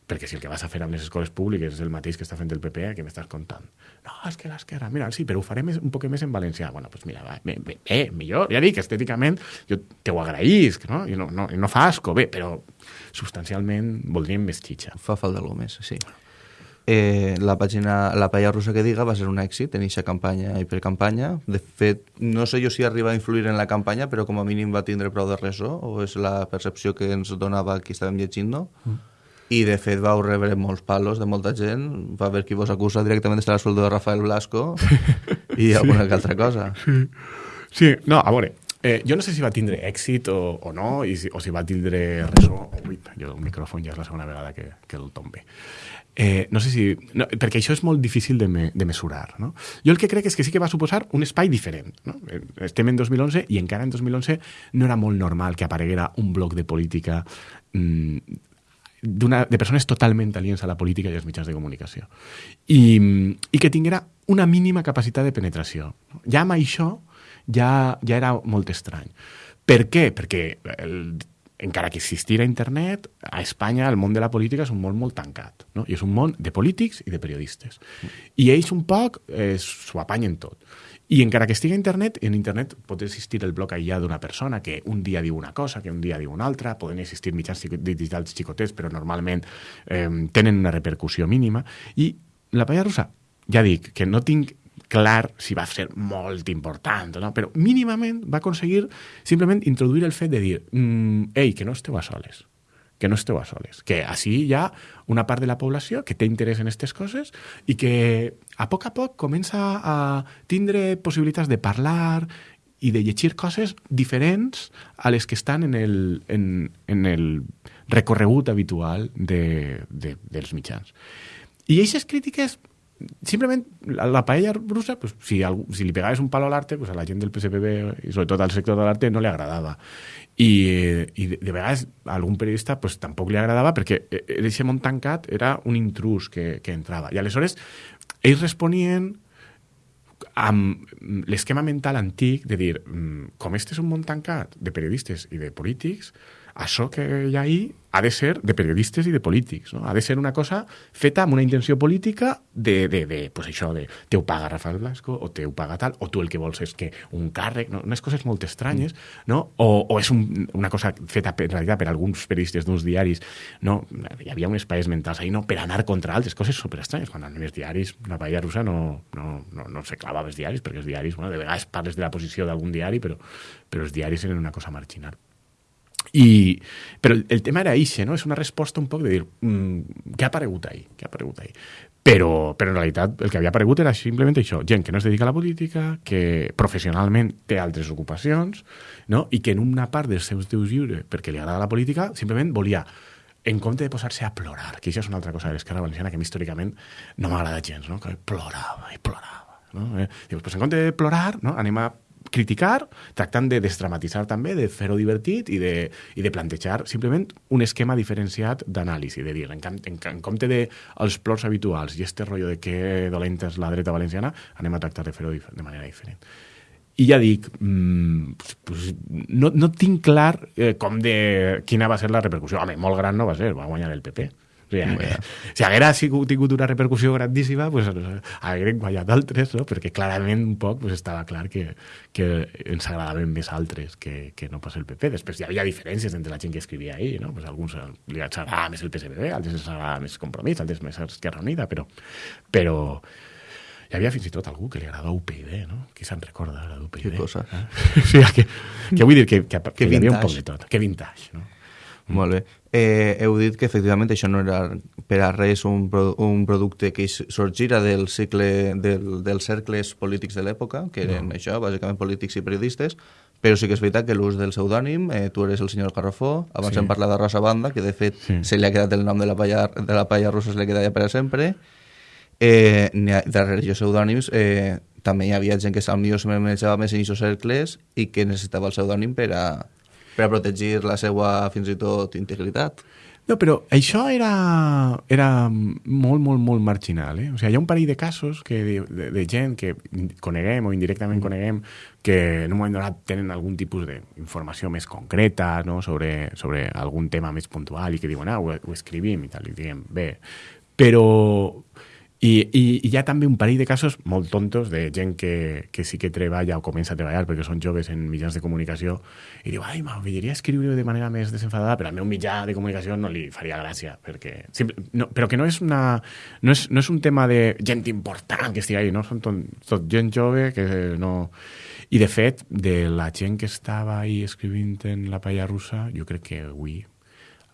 Perquè si el que vas a fer amb les escoles públiques és el mateix que està fent el PP, què m'estàs contant? No, és que l'esquerra, mira, sí, però ho faré més, un poc més en valencià. Bueno, doncs pues mira, va, bé, bé, bé, millor, ja dic, estèticament, jo te ho agraïsc, no? I no, no, no fa asco, bé, però substancialment voldríem més xitxa. Fa falta alguna més, sí. Eh, la pàgina La paella russa que diga va ser un èxit en aquesta campanya i per campanya. De fet, no sé jo si arriba a influir en la campanya, però com a mínim va tindre prou de ressò, o és la percepció que ens donava qui estàvem llegint, no? Mm i de fet vau rebre molts palos de molta gent, va haver qui vos acusa directament d'estar al sueldo de Rafael Blasco i alguna sí. altra cosa. Sí. sí, no, a veure, eh, jo no sé si va tindre èxit o, o no, i si, o si va tindre ressò. Oh, ui, jo el micròfon ja és la segona vegada que, que el tombe. Eh, no sé si... No, perquè això és molt difícil de, me, de mesurar. No? Jo el que crec és que sí que va suposar un espai diferent. No? Eh, estem en 2011 i encara en 2011 no era molt normal que apareguera un bloc de política mm, de persones totalment aliens a la política i als mitjans de comunicació. I, i que tinguera una mínima capacitat de penetració. Ja amb això ja, ja era molt estrany. Per què? Perquè el, encara que existira internet, a Espanya el món de la política és un món molt tancat. No? I és un món de polítics i de periodistes. I ells un poc eh, s'ho apanyen tot. I encara que estigui a internet, en internet pot existir el bloc aïllat d'una persona que un dia diu una cosa, que un dia diu una altra, poden existir mitjans digitals xicotets, però normalment eh, tenen una repercussió mínima. I la paella russa, ja dic, que no tinc clar si va ser molt important, no? però mínimament va aconseguir simplement introduir el fet de dir mm, ei, que no esteu a soles que no esteu a soles, que així hi ha una part de la població que té interès en aquestes coses i que a poc a poc comença a tindre possibilitats de parlar i de llegir coses diferents a les que estan en el, en, en el recorregut habitual de, de, dels mitjans. I aquestes crítiques simplement la, la paella russa, pues, si, algú, si li pegaves un palo a l'arte, pues, a la gent del PSPB i sobretot al sector de l'arte no li agradava. I, i de, de vegades a algun periodista pues, tampoc li agradava perquè aquest món tancat era un intrus que, que entrava. I aleshores ells responien amb l'esquema mental antic de dir, mm, com este és un món tancat de periodistes i de polítics, això que hi ha ahí ha de ser de periodistes i de polítics. No? Ha de ser una cosa feta amb una intenció política de, de, de pues això, de teu paga Rafael Blasco, o teu paga tal, o tu el que vols és que un càrrec, no? unes coses molt estranyes, no? o, o és un, una cosa feta en realitat per alguns periodistes d'uns diaris, no? hi havia uns espais mentals ahí, no? per anar contra altres coses superestranyes. Quan anem els diaris, una paella russa no, no, no, no se clava els diaris, perquè els diaris, bueno, de vegades parles de la posició d'algun diari, però, però els diaris eren una cosa marginal. I, però el, tema era eixe, no? És una resposta un poc de dir mm, què ha aparegut ahí? Què ha aparegut ahí? Però, però en realitat el que havia aparegut era simplement això, gent que no es dedica a la política, que professionalment té altres ocupacions, no? i que en una part dels seus teus lliures, perquè li agrada la política, simplement volia en compte de posar-se a plorar, que això és una altra cosa de l'esquerra valenciana que a mi històricament no m'agrada gens, no? que plorava i plorava. No? Eh? Dius, pues en compte de plorar, no? anem a criticar, tractant de desdramatitzar també, de fer-ho divertit i de, i de plantejar simplement un esquema diferenciat d'anàlisi, de dir, en, en, en compte de els plors habituals i este rotllo de que dolenta és la dreta valenciana, anem a tractar de fer-ho de manera diferent. I ja dic, mmm, pues, no, no tinc clar eh, com de quina va ser la repercussió. Home, molt gran no va ser, va guanyar el PP sigui, yeah. si haguera sigut, tingut una repercussió grandíssima, pues, hagueren guanyat altres, no? perquè clarament un poc pues, estava clar que, que ens agradaven més altres que, que no pas el PP. Després hi havia diferències entre la gent que escrivia ahir, no? pues, alguns li agradava més el PSPB, altres els agradava més Compromís, altres més Esquerra Unida, però, però hi havia fins i tot algú que li agradava UPyD, no? Qui se'n recorda de l'UPyD? Què cosa? Eh? sí, que, que vull dir que, que, que, que hi havia un poc de tot. Que vintage, no? Mm. Molt bé. Eh, heu dit que efectivament això no era per a res un, pro, un producte que sorgira del cicle del, dels cercles polítics de l'època, que eren no. això, bàsicament polítics i periodistes, però sí que és veritat que l'ús del pseudònim, eh, tu eres el senyor Carrafó, abans sí. hem parlat de Rosa Banda, que de fet sí. se li ha quedat el nom de la palla, de la palla russa, se li ha quedat ja per a sempre. Eh, ha, darrere aquests pseudònims eh, també hi havia gent que potser se manejava més en aquests cercles i que necessitava el pseudònim per a, per a protegir la seva, fins i tot, integritat. No, però això era, era molt, molt, molt marginal. Eh? O sigui, hi ha un parell de casos que de, de, de gent que coneguem o indirectament mm. coneguem que en un moment donat tenen algun tipus d'informació més concreta no? sobre, sobre algun tema més puntual i que diuen, ah, ho, ho escrivim i tal, i diguem, bé. Però i, i, I hi ha també un parell de casos molt tontos de gent que, que sí que treballa o comença a treballar perquè són joves en mitjans de comunicació i diu, ai, m'agradaria escriure de manera més desenfadada, però al meu mitjà de comunicació no li faria gràcia, perquè... Simple, no, però que no és, una, no, és, no és un tema de gent important que estigui ahí, no? Són tot, tot gent jove que no... I, de fet, de la gent que estava ahí escrivint en la paella russa, jo crec que avui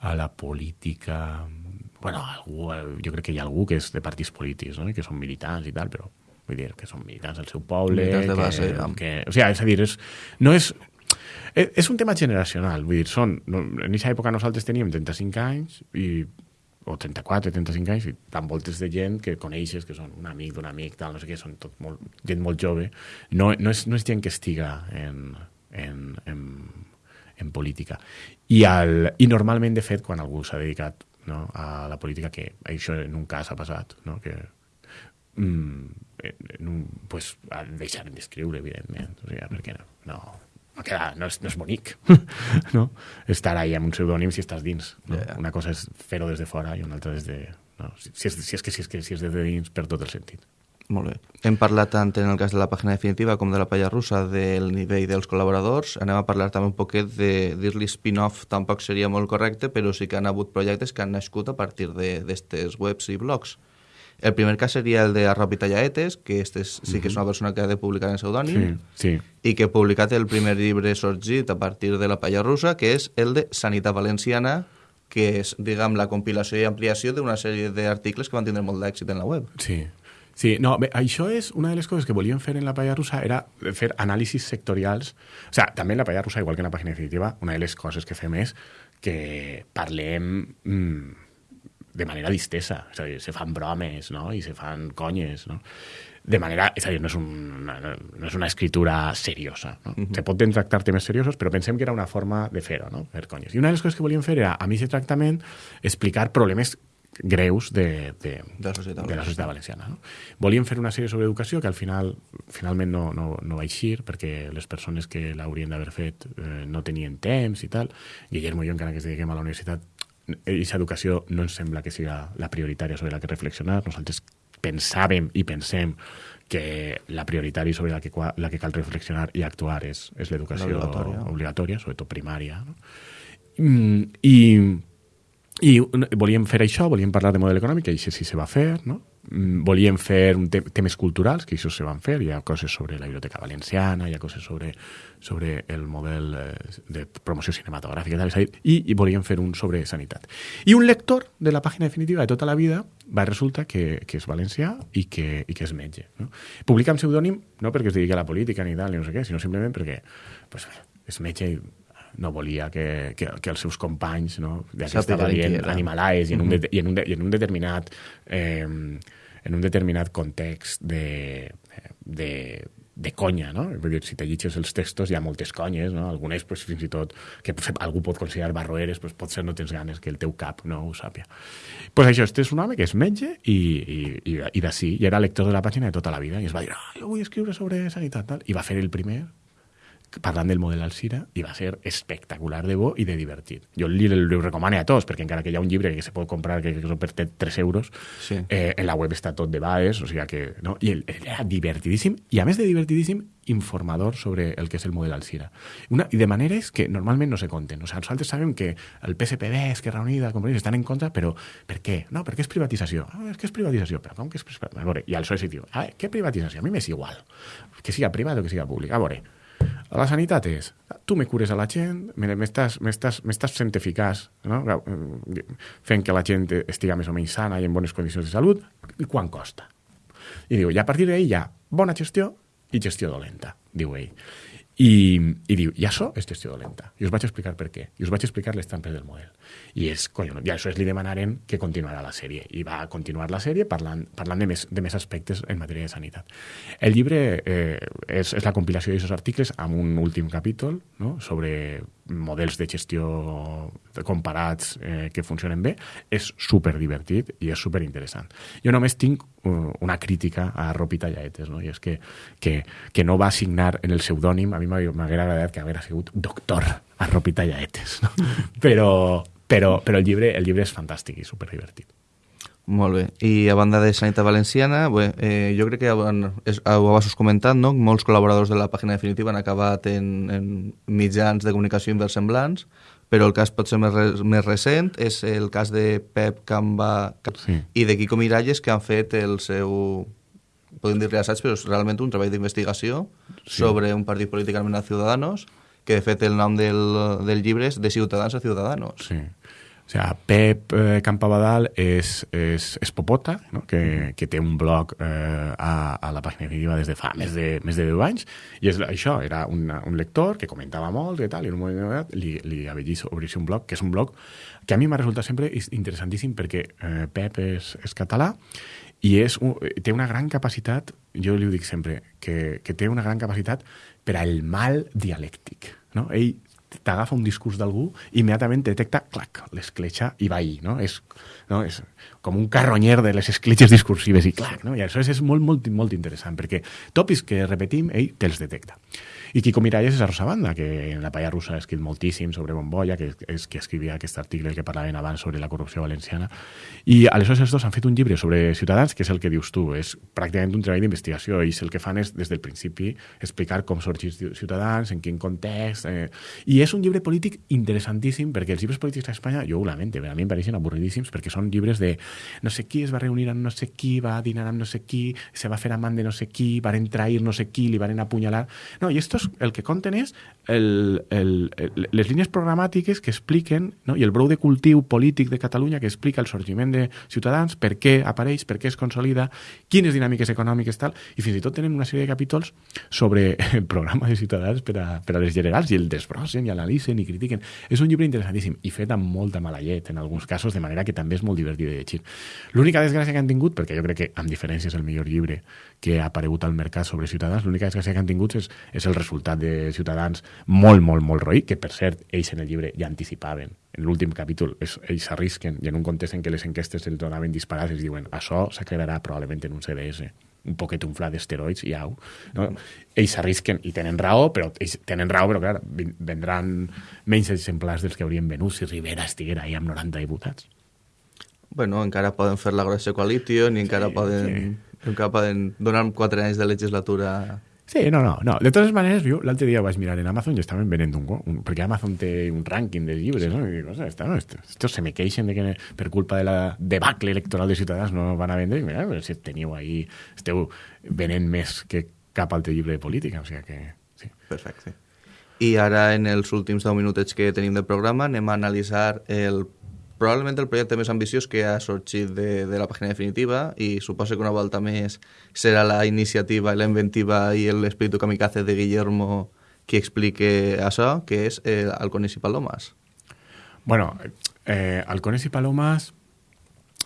a la política bueno, algú, jo crec que hi ha algú que és de partits polítics, no? que són militants i tal, però vull dir que són militants del seu poble... Militants de base. Que, que, o sigui, és a dir, és, no és, és, és un tema generacional, vull dir, són, no, en aquesta època nosaltres teníem 35 anys i o 34, 35 anys, i tan voltes de gent que coneixes, que són un amic d'un amic, tal, no sé què, són tot molt, gent molt jove. No, no, és, no és gent que estiga en, en, en, en política. I, el, I normalment, de fet, quan algú s'ha dedicat no? a la política, que això en un cas ha passat, no? que mm, en un, pues, deixaren d'escriure, evidentment, o sigui, perquè no, no, no, queda, no, és, no és bonic no? estar ahí amb un pseudònim si estàs dins. No? Yeah. Una cosa és fer-ho des de fora i una altra des de... No? Si, si, és, si, és que, si, és que, si és des de dins, per tot el sentit. Molt bé. Hem parlat tant en el cas de la pàgina definitiva com de la palla russa del nivell dels col·laboradors. Anem a parlar també un poquet de dir-li spin-off, tampoc seria molt correcte, però sí que han hagut projectes que han nascut a partir d'aquestes webs i blogs. El primer cas seria el de Arropi Tallaetes, que este és, sí que és una persona que ha de publicar en pseudònim sí, sí. i que ha publicat el primer llibre sorgit a partir de la palla russa, que és el de Sanitat Valenciana, que és, diguem, la compilació i ampliació d'una sèrie d'articles que van tindre molt d'èxit en la web. Sí, Sí, no, bé, això és una de les coses que volíem fer en la palla russa, era fer anàlisis sectorials. O sigui, també en la palla russa, igual que en la pàgina definitiva, una de les coses que fem és que parlem mm, de manera distesa. És a dir, se fan bromes, no?, i se fan conyes, no? De manera... És a dir, no és, una, no és una escritura seriosa. No? Uh -huh. Se pot tractar temes seriosos, però pensem que era una forma de fer-ho, no?, fer conyes. I una de les coses que volíem fer era, a mi aquest tractament, explicar problemes greus de, de, De la societat de la societat valenciana. No? Volíem fer una sèrie sobre educació que al final finalment no, no, no va eixir perquè les persones que l'haurien d'haver fet eh, no tenien temps i tal. Guillermo i jo, encara que ens dediquem a la universitat, aquesta educació no ens sembla que siga la prioritària sobre la que reflexionar. Nosaltres pensàvem i pensem que la prioritària sobre la que, la que cal reflexionar i actuar és, és l'educació Obligatòria. obligatòria, sobretot primària. No? Mm, I i volíem fer això, volíem parlar de model econòmic, i això sí se va fer, no? Mm, volíem fer un te temes culturals, que això se van fer, hi ha coses sobre la biblioteca valenciana, hi ha coses sobre, sobre el model eh, de promoció cinematogràfica, tal, i, i volíem fer un sobre sanitat. I un lector de la pàgina definitiva de tota la vida va resulta que, que és valencià i que, i que és metge. No? Publica amb pseudònim no perquè es dediqui a la política ni tal, ni no sé què, sinó simplement perquè pues, és metge i no volia que, que, que els seus companys no, ja que estava dient animalais i en, un de, i, en un de, i en un determinat eh, en un determinat context de, de, de conya, no? Vull dir, si te llitges els textos hi ha moltes conyes, no? Algunes, pues, fins i tot, que algú pot considerar barroeres, pues, pot ser no tens ganes que el teu cap no ho sàpia. pues això, este és un home que és metge i, i, i, i d'ací, i era lector de la pàgina de tota la vida, i es va dir, ah, jo vull escriure sobre sanitat, tal, i va fer el primer parlant del model Alcira i va ser espectacular de bo i de divertit. Jo li, li recomano a tots, perquè encara que hi ha un llibre que se pot comprar que, que per 3 euros, sí. eh, en la web està tot de baes, o sigui que... No? I el, era divertidíssim, i a més de divertidíssim, informador sobre el que és el model Alcira. Una, I de maneres que normalment no se conten. O sigui, nosaltres sabem que el PSPB, Esquerra Unida, Compromís, estan en contra, però per què? No, perquè és privatització. Ah, és que és privatització. Però com que és privatització? A veure, i al PSOE diu, ah, què privatització? A mi m'és igual. Que siga privat o que siga públic. A veure, la sanitat és, tu me cures a la gent, m'estàs sent eficaç, no? fent que la gent estiga més o menys sana i en bones condicions de salut, i quan costa? I diu, i a partir d'ahir hi ha bona gestió i gestió dolenta, diu ell. I, i diu, i això és gestió dolenta. I us vaig explicar per què. I us vaig explicar les trampes del model. I és, collonut, i això és li demanaren que continuarà la sèrie. I va continuar la sèrie parlant, parlant de, més, de més aspectes en matèria de sanitat. El llibre eh, és, és la compilació d'aquests articles amb un últim capítol no? sobre models de gestió comparats eh, que funcionen bé. És super divertit i és super interessant. Jo només tinc uh, una crítica a Ropita Llaetes, no? i és que, que, que no va signar en el pseudònim, a mi m'haguera agradat que haguera sigut doctor a Ropita Llaetes, no? però, però, però el, llibre, el llibre és fantàstic i super divertit. Molt bé. I a banda de Sanitat Valenciana, bé, eh, jo crec que és, ho vas comentat, no? molts col·laboradors de la pàgina definitiva han acabat en, en mitjans de comunicació inversemblants, però el cas potser més, més recent és el cas de Pep Camba sí. i de Quico Miralles que han fet el seu podem dir-li assaig, però és realment un treball d'investigació sí. sobre un partit polític anomenat Ciudadanos, que de fet el nom del, del llibre és De Ciutadans a Ciudadanos. Sí. O sigui, Pep eh, Campabadal és, és, és Popota, no? que, que té un blog eh, a, a la pàgina definitiva des de fa més de, més de 10 anys, i és això, era una, un lector que comentava molt i tal, i en un moment donat li, li havia dit obrir un blog, que és un blog que a mi m'ha resultat sempre interessantíssim perquè eh, Pep és, és català i és un, té una gran capacitat, jo li ho dic sempre, que, que té una gran capacitat per al mal dialèctic. No? Ell t'agafa un discurs d'algú i immediatament detecta, clac, l'escletxa i va ahir, no? És, no? és com un carronyer de les escletxes discursives i clac, no? I això és, molt, molt, molt interessant, perquè tòpics que repetim, ell te'ls detecta. I Quico Miralles és a Rosa Banda, que en la palla russa ha escrit moltíssim sobre Bombolla, que és que escrivia aquest article que parlaven abans sobre la corrupció valenciana. I aleshores els dos han fet un llibre sobre Ciutadans, que és el que dius tu, és pràcticament un treball d'investigació, i el que fan és, des del principi, explicar com sorgeix Ciutadans, en quin context, eh, i és un llibre polític interessantíssim perquè els llibres polítics a Espanya, jo ho lamento, a mi em pareixen avorridíssims perquè són llibres de no sé qui es va reunir amb no sé qui, va dinar amb no sé qui, se va fer amant de no sé qui, van trair no sé qui, li van apunyalar... No, i estos el que conten és el, el, el, les línies programàtiques que expliquen, no? i el brou de cultiu polític de Catalunya que explica el sorgiment de Ciutadans, per què apareix, per què es consolida, quines dinàmiques econòmiques tal, i fins i tot tenen una sèrie de capítols sobre el programa de Ciutadans per a, per a les generals, i el desbrossen, i analitzen, i critiquen. És un llibre interessantíssim, i fet amb molta mala llet, en alguns casos, de manera que també és molt divertit de llegir. L'única desgràcia que han tingut, perquè jo crec que, amb diferència, és el millor llibre que ha aparegut al mercat sobre Ciutadans, l'única desgràcia que han tingut és, és el resultat de Ciutadans molt, molt, molt roï, que per cert, ells en el llibre ja anticipaven. En l'últim capítol és, ells s'arrisquen i en un context en què les enquestes els donaven disparats els diuen això s'aclararà probablement en un CDS un poquet unflat d'esteroids i au. No? Ells s'arrisquen i tenen raó, però ells tenen raó, però clar, vendran menys exemplars dels que haurien venut si Rivera estiguera ahí amb 90 diputats. Bueno, encara poden fer la grossa coalition i encara sí, poden, sí. encara poden donar quatre anys de legislatura Sí, no, no, no. De totes maneres, jo l'altre dia vaig mirar en Amazon i estaven venent un, un perquè Amazon té un rànquing de llibres, sí. no? I dic, esta, no, estos se me queixen de que per culpa de la debacle electoral de Ciutadans no van a vendre. I mira, si teniu ahí, esteu venent més que cap altre llibre de política, o sigui que... Sí. Perfecte. I ara, en els últims 10 minutets que tenim de programa, anem a analitzar el probablement el projecte més ambiciós que ha sorgit de, la pàgina definitiva i suposo que una volta més serà la iniciativa, la inventiva i l'espíritu kamikaze de Guillermo qui explique això, que és eh, Halcones i Palomas. Bueno, eh, i Palomas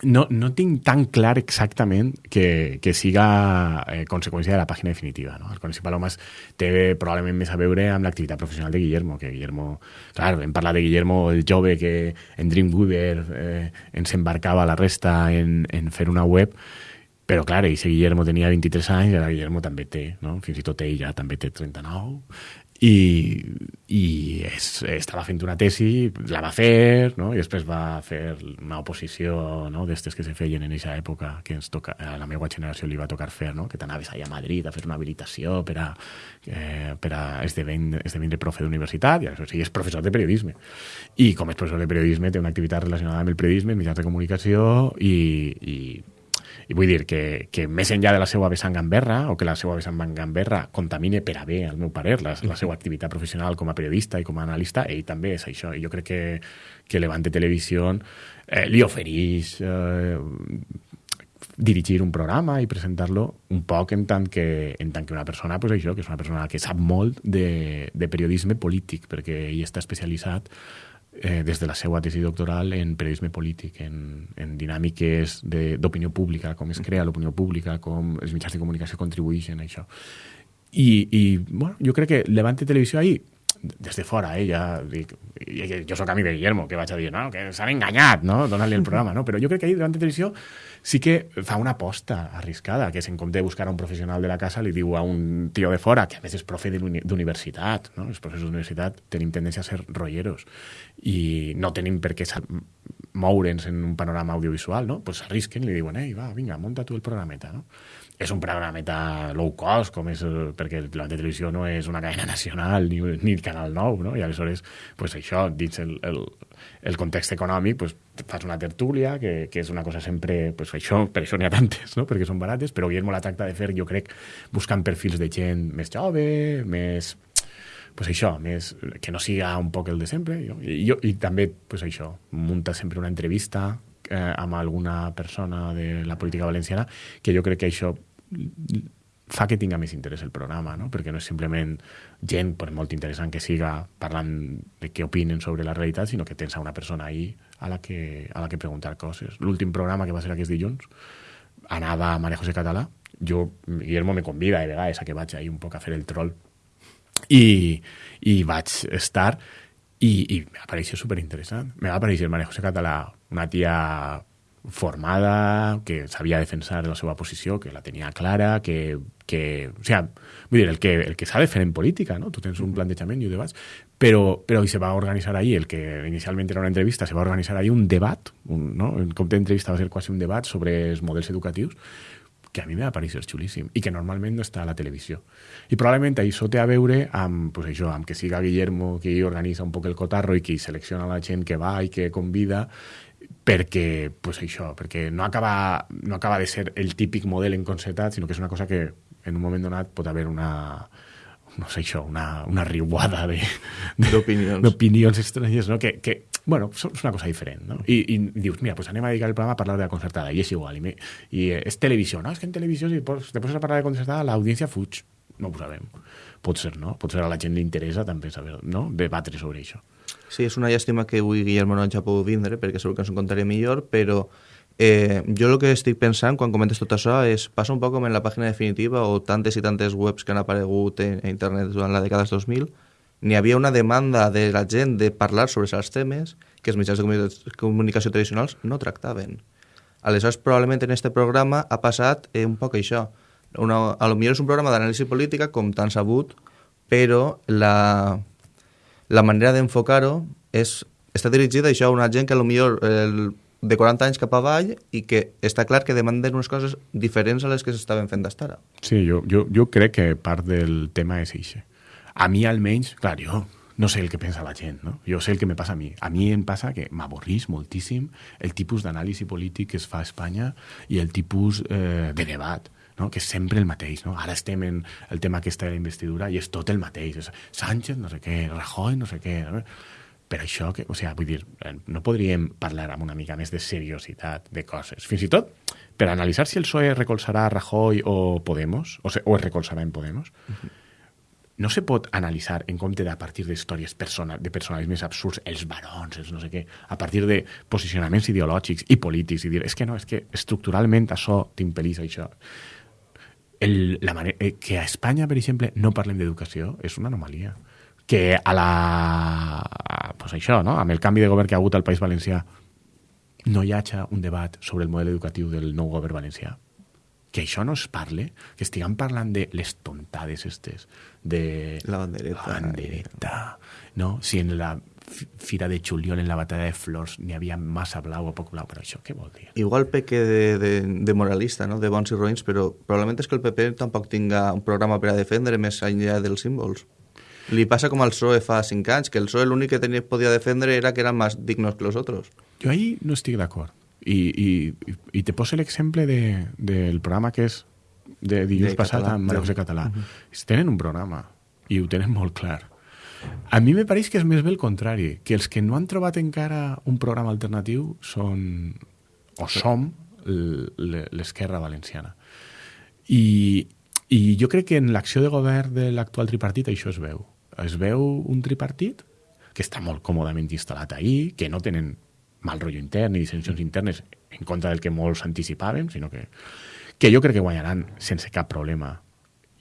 no, no tinc tan clar exactament que, que siga eh, conseqüència de la pàgina definitiva. No? El Coneixi Palomas té probablement més a veure amb l'activitat professional de Guillermo, que Guillermo, clar, hem parlat de Guillermo, el jove que en Dreamweaver eh, ens embarcava la resta en, en fer una web, però clar, ell, Guillermo tenia 23 anys ara Guillermo també té, no? fins i tot ell ja també té 39 i, i es, estava fent una tesi, la va fer, no? i després va fer una oposició no? d'estes que se feien en aquesta època, que ens toca, a la meva generació li va tocar fer, no? que t'anaves allà a Madrid a fer una habilitació per a, eh, per a esdevindre, esdevindre profe d'universitat, i això sí, és professor de periodisme. I com és professor de periodisme, té una activitat relacionada amb el periodisme, mitjans de comunicació, i, i i vull dir que, que més enllà de la seva vessant gamberra, o que la seva vessant gamberra contamine per a bé, al meu parer, la, la seva activitat professional com a periodista i com a analista, ell també és això. I jo crec que, que Levante Televisió eh, li ofereix eh, dirigir un programa i presentar-lo un poc en tant que, en tant que una persona, pues això, que és una persona que sap molt de, de periodisme polític, perquè ell està especialitzat eh, des de la seva tesi doctoral en periodisme polític, en, en dinàmiques d'opinió pública, com es crea l'opinió pública, com els mitjans de comunicació contribueixen a això. I, i bueno, jo crec que Levante Televisió ahir des de fora, eh, ja dic, jo sóc amic de Guillermo, que vaig a dir, no, que s'han enganyat, no?, donant-li el programa, no? Però jo crec que ahir Levante Televisió sí que fa una aposta arriscada, que és en compte de buscar un professional de la casa, li diu a un tio de fora, que a més és profe d'universitat, no? els professors d'universitat tenim tendència a ser rolleros i no tenim per què moure'ns en un panorama audiovisual, no? Pues s'arrisquen i li diuen, ei, va, vinga, munta tu el programeta, no? És un programeta low cost, com és, perquè la televisió no és una cadena nacional ni, ni el Canal 9, no? i aleshores pues això, dins el, el, el context econòmic, pues, fas una tertúlia, que, que és una cosa sempre... Pues, això, per això n'hi ha tantes, no? perquè són barates, però Guillermo la tracta de fer, jo crec, buscant perfils de gent més jove, més pues això, més, que no siga un poc el de sempre. Jo, i, jo, I també, pues això, munta sempre una entrevista eh, amb alguna persona de la política valenciana, que jo crec que això fa que tinga més interès el programa, no? perquè no és simplement gent, per molt interessant que siga, parlant de què opinen sobre la realitat, sinó que tens a una persona ahí a la que, a la que preguntar coses. L'últim programa que va ser aquest dilluns anava a Maria José Català, jo, Guillermo me convida de vegades a que vaig ahí un poc a fer el troll i, i vaig estar i, i m'apareixia superinteressant. Me va aparèixer Maria José Català, una tia formada, que sabia defensar la seva posició, que la tenia clara, que... que o sigui, vull dir, el que, el que s'ha de fer en política, no? Tu tens un plantejament i ho debats, però, però se va organitzar ahir, el que inicialment era una entrevista, se va organitzar ahir un debat, un, no? en compte d'entrevista va ser quasi un debat sobre els models educatius, que a mi m'ha parecer xulíssim i que normalment no està a la televisió. I probablement això té a veure amb, pues això, amb que siga Guillermo qui organitza un poc el cotarro i qui selecciona la gent que va i que convida perquè, pues això, perquè no acaba, no acaba de ser el típic model enconcertat, sinó que és una cosa que en un moment donat pot haver una, no sé això, una, una riuada d'opinions estranyes, no? que, que bueno, és una cosa diferent, no? I, i dius, mira, pues anem a dedicar el programa a parlar de la concertada, i és igual, i, me, i és televisió, no? És que en televisió, si te poses a parlar de concertada, l'audiència fuig. No ho sabem. Pot ser, no? Pot ser a la gent li interessa també saber, no? Debatre sobre això. Sí, és una llàstima que avui Guillermo no hagi pogut vindre, perquè segur que ens ho contaria millor, però eh, jo el que estic pensant quan comentes tot això és, passa un poc com en la pàgina definitiva o tantes i tantes webs que han aparegut en, internet durant la dècada dels 2000, n'hi havia una demanda de la gent de parlar sobre els temes que els mitjans de comunicació tradicionals no tractaven. Aleshores, probablement en aquest programa ha passat eh, un poc això. Una, a lo millor és un programa d'anàlisi política, com tan sabut, però la, la manera d'enfocar-ho és, està dirigida això a una gent que millor el, de 40 anys cap avall i que està clar que demanden unes coses diferents a les que s'estaven fent d'estar. Sí, jo, jo, jo crec que part del tema és això a mi almenys, clar, jo no sé el que pensa la gent, no? Jo sé el que me passa a mi. A mi em passa que m'avorrís moltíssim el tipus d'anàlisi polític que es fa a Espanya i el tipus eh, de debat, no? que és sempre el mateix. No? Ara estem en el tema aquesta de la investidura i és tot el mateix. És Sánchez, no sé què, Rajoy, no sé què... No? Per això, que, o sigui, vull dir, no podríem parlar amb una mica més de seriositat de coses. Fins i tot per analitzar si el PSOE recolzarà Rajoy o Podemos, o, se, o es recolzarà en Podemos, uh -huh no se pot analitzar en compte de a partir d'històries persona, de personalismes absurds, els barons, els no sé què, a partir de posicionaments ideològics i polítics, i dir, és que no, és que estructuralment això t'impel·lís això. El, la manera, eh, que a Espanya, per exemple, no parlem d'educació és una anomalia. Que a la... A, pues això, no? amb el canvi de govern que ha hagut al País Valencià no hi hagi un debat sobre el model educatiu del nou govern valencià que això no es parle, que estiguem parlant de les tontades estes, de la bandereta, la bandereta no? si en la fira de juliol en la batalla de flors n'hi havia massa blau o poc blau, però això què vol dir? Igual peque de, de, de moralista, no? de bons i roïns, però probablement és que el PP tampoc tinga un programa per a defendre més enllà dels símbols. Li passa com al PSOE fa cinc anys, que el PSOE l'únic que tenia, podia defendre era que eren més dignos que els altres. Jo ahí no estic d'acord. I, i, i te poso l'exemple de, del programa que és de dilluns de passat català, amb Maria José Català. Uh -huh. Tenen un programa i ho tenen molt clar. A mi me pareix que és més bé el contrari, que els que no han trobat encara un programa alternatiu són o som l'esquerra valenciana. I, I jo crec que en l'acció de govern de l'actual tripartit això es veu. Es veu un tripartit que està molt còmodament instal·lat ahir, que no tenen mal rotllo intern i dissensions internes en contra del que molts anticipàvem, sinó que, que jo crec que guanyaran sense cap problema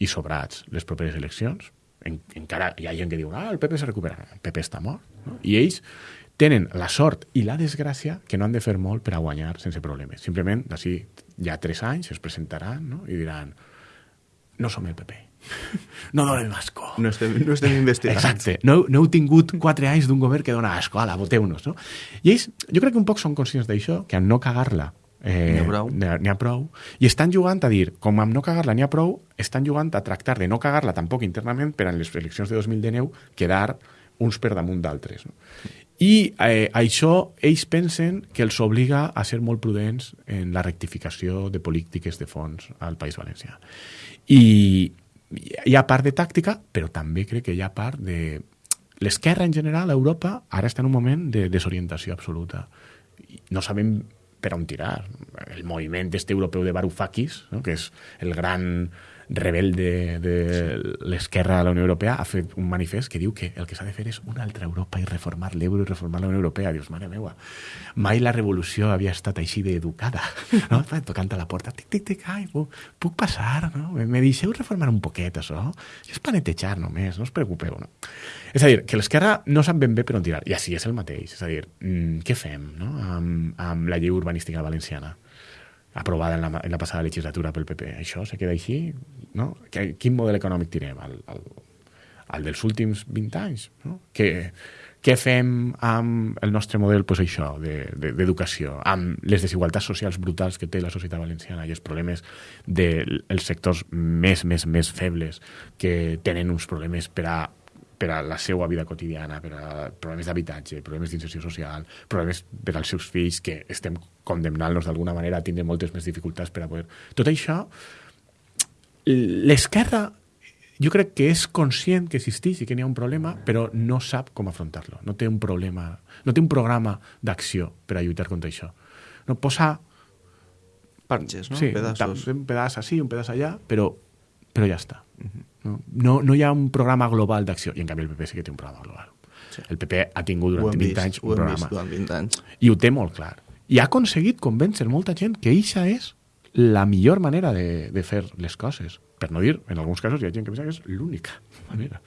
i sobrats les properes eleccions. En, encara hi ha gent que diu ah, el PP se recupera. El PP està mort. No? I ells tenen la sort i la desgràcia que no han de fer molt per a guanyar sense problemes. Simplement, d'ací ja tres anys es presentaran no? i diran no som el PP no donem asco. No estem, no estem investigant. Exacte. No, no heu tingut quatre anys d'un govern que dona asco. Ala, voteu-nos, no? I ells, jo crec que un poc són conscients d'això, que en no cagar-la eh, n'hi ha prou. N'hi ha prou. I estan jugant a dir, com amb no cagar-la n'hi ha prou, estan jugant a tractar de no cagar-la tampoc internament per a les eleccions de 2019 quedar uns per damunt d'altres. No? I eh, això ells pensen que els obliga a ser molt prudents en la rectificació de polítiques de fons al País Valencià. I, hi ha part de tàctica, però també crec que hi ha part de... L'esquerra en general a Europa ara està en un moment de desorientació absoluta. No sabem per on tirar. El moviment este europeu de Varoufakis, no? que és el gran rebel de, de l'esquerra a la Unió Europea, ha fet un manifest que diu que el que s'ha de fer és una altra Europa i reformar l'euro i reformar la Unió Europea. Dius, mare meua, mai la revolució havia estat així d'educada. No? Tocant a la porta, tic, tic, tic, ai, puc, puc passar, no? Me, deixeu reformar un poquet, això? És per netejar només, no us preocupeu, no? És a dir, que l'esquerra no sap ben bé per on tirar. I així és el mateix. És a dir, mm, què fem no? amb, amb la llei urbanística valenciana? Aprovada en la, en la passada legislatura pel PP. Això se queda així? No? Quin model econòmic tirem? El, el, el dels últims 20 anys? No? Que, què fem amb el nostre model, pues això, d'educació, de, de, amb les desigualtats socials brutals que té la societat valenciana i els problemes dels de, sectors més, més, més febles que tenen uns problemes per a per a la seva vida quotidiana, per a problemes d'habitatge, problemes d'inserció social, problemes per als seus fills, que estem condemnant-los d'alguna manera a tindre moltes més dificultats per a poder... Tot això, l'esquerra jo crec que és conscient que existeix i que n'hi ha un problema, però no sap com afrontar-lo. No té un problema, no té un programa d'acció per a lluitar contra això. No posa... Parches, no? Sí, Pedassos. un pedaç així, un pedaç allà, però, però ja està. Uh -huh. No, no, no hi ha un programa global d'acció. I en canvi el PP sí que té un programa global. Sí. El PP ha tingut durant 20 vist, anys un programa. Vist durant 20 anys. I ho té molt clar. I ha aconseguit convèncer molta gent que eixa és la millor manera de, de fer les coses. Per no dir, en alguns casos hi ha gent que pensa que és l'única manera.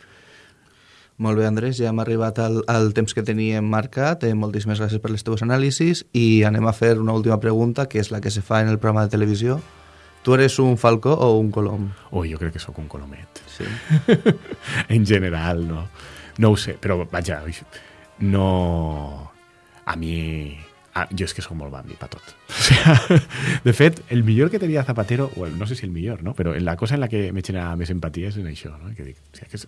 Molt bé, Andrés, ja hem arribat al, al temps que teníem marcat. Eh, moltíssimes gràcies per les teves anàlisis i anem a fer una última pregunta, que és la que se fa en el programa de televisió. Tu eres un falcó o un colom? Oh, jo crec que sóc un colomet. Sí. en general, no. No ho sé, però vaja, no... A mi Ah, jo és que sóc molt bambi per tot. O sea, de fet, el millor que tenia Zapatero, bueno, no sé si el millor, no? però la cosa en la que me genera més empatia és en això. No? Que dic, o sea, que és,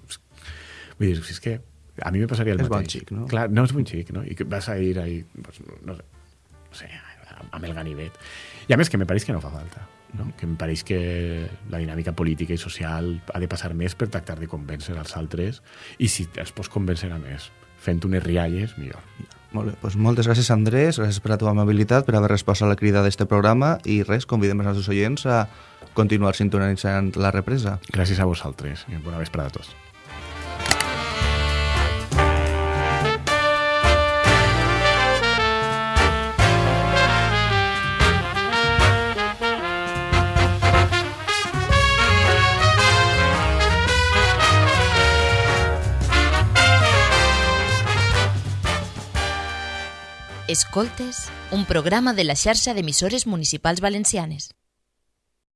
vull dir, si és que a mi me passaria el és mateix. bon xic, no? Clar, no és bon xic, no? I que vas a ir ahí, pues, no sé, no sé, amb el ganivet. I a més que me pareix que no fa falta. No? Que em pareix que la dinàmica política i social ha de passar més per tractar de convèncer els altres i si els pots convèncer a més fent unes rialles, millor. Molt bé, doncs moltes gràcies Andrés, gràcies per la teva amabilitat, per haver respost a la crida d'este programa i res, convidem els nostres oients a continuar sintonitzant la represa. Gràcies a vosaltres i bona vesprada a tots. Escoltes, un programa de la xarxa d'emissores municipals valencianes.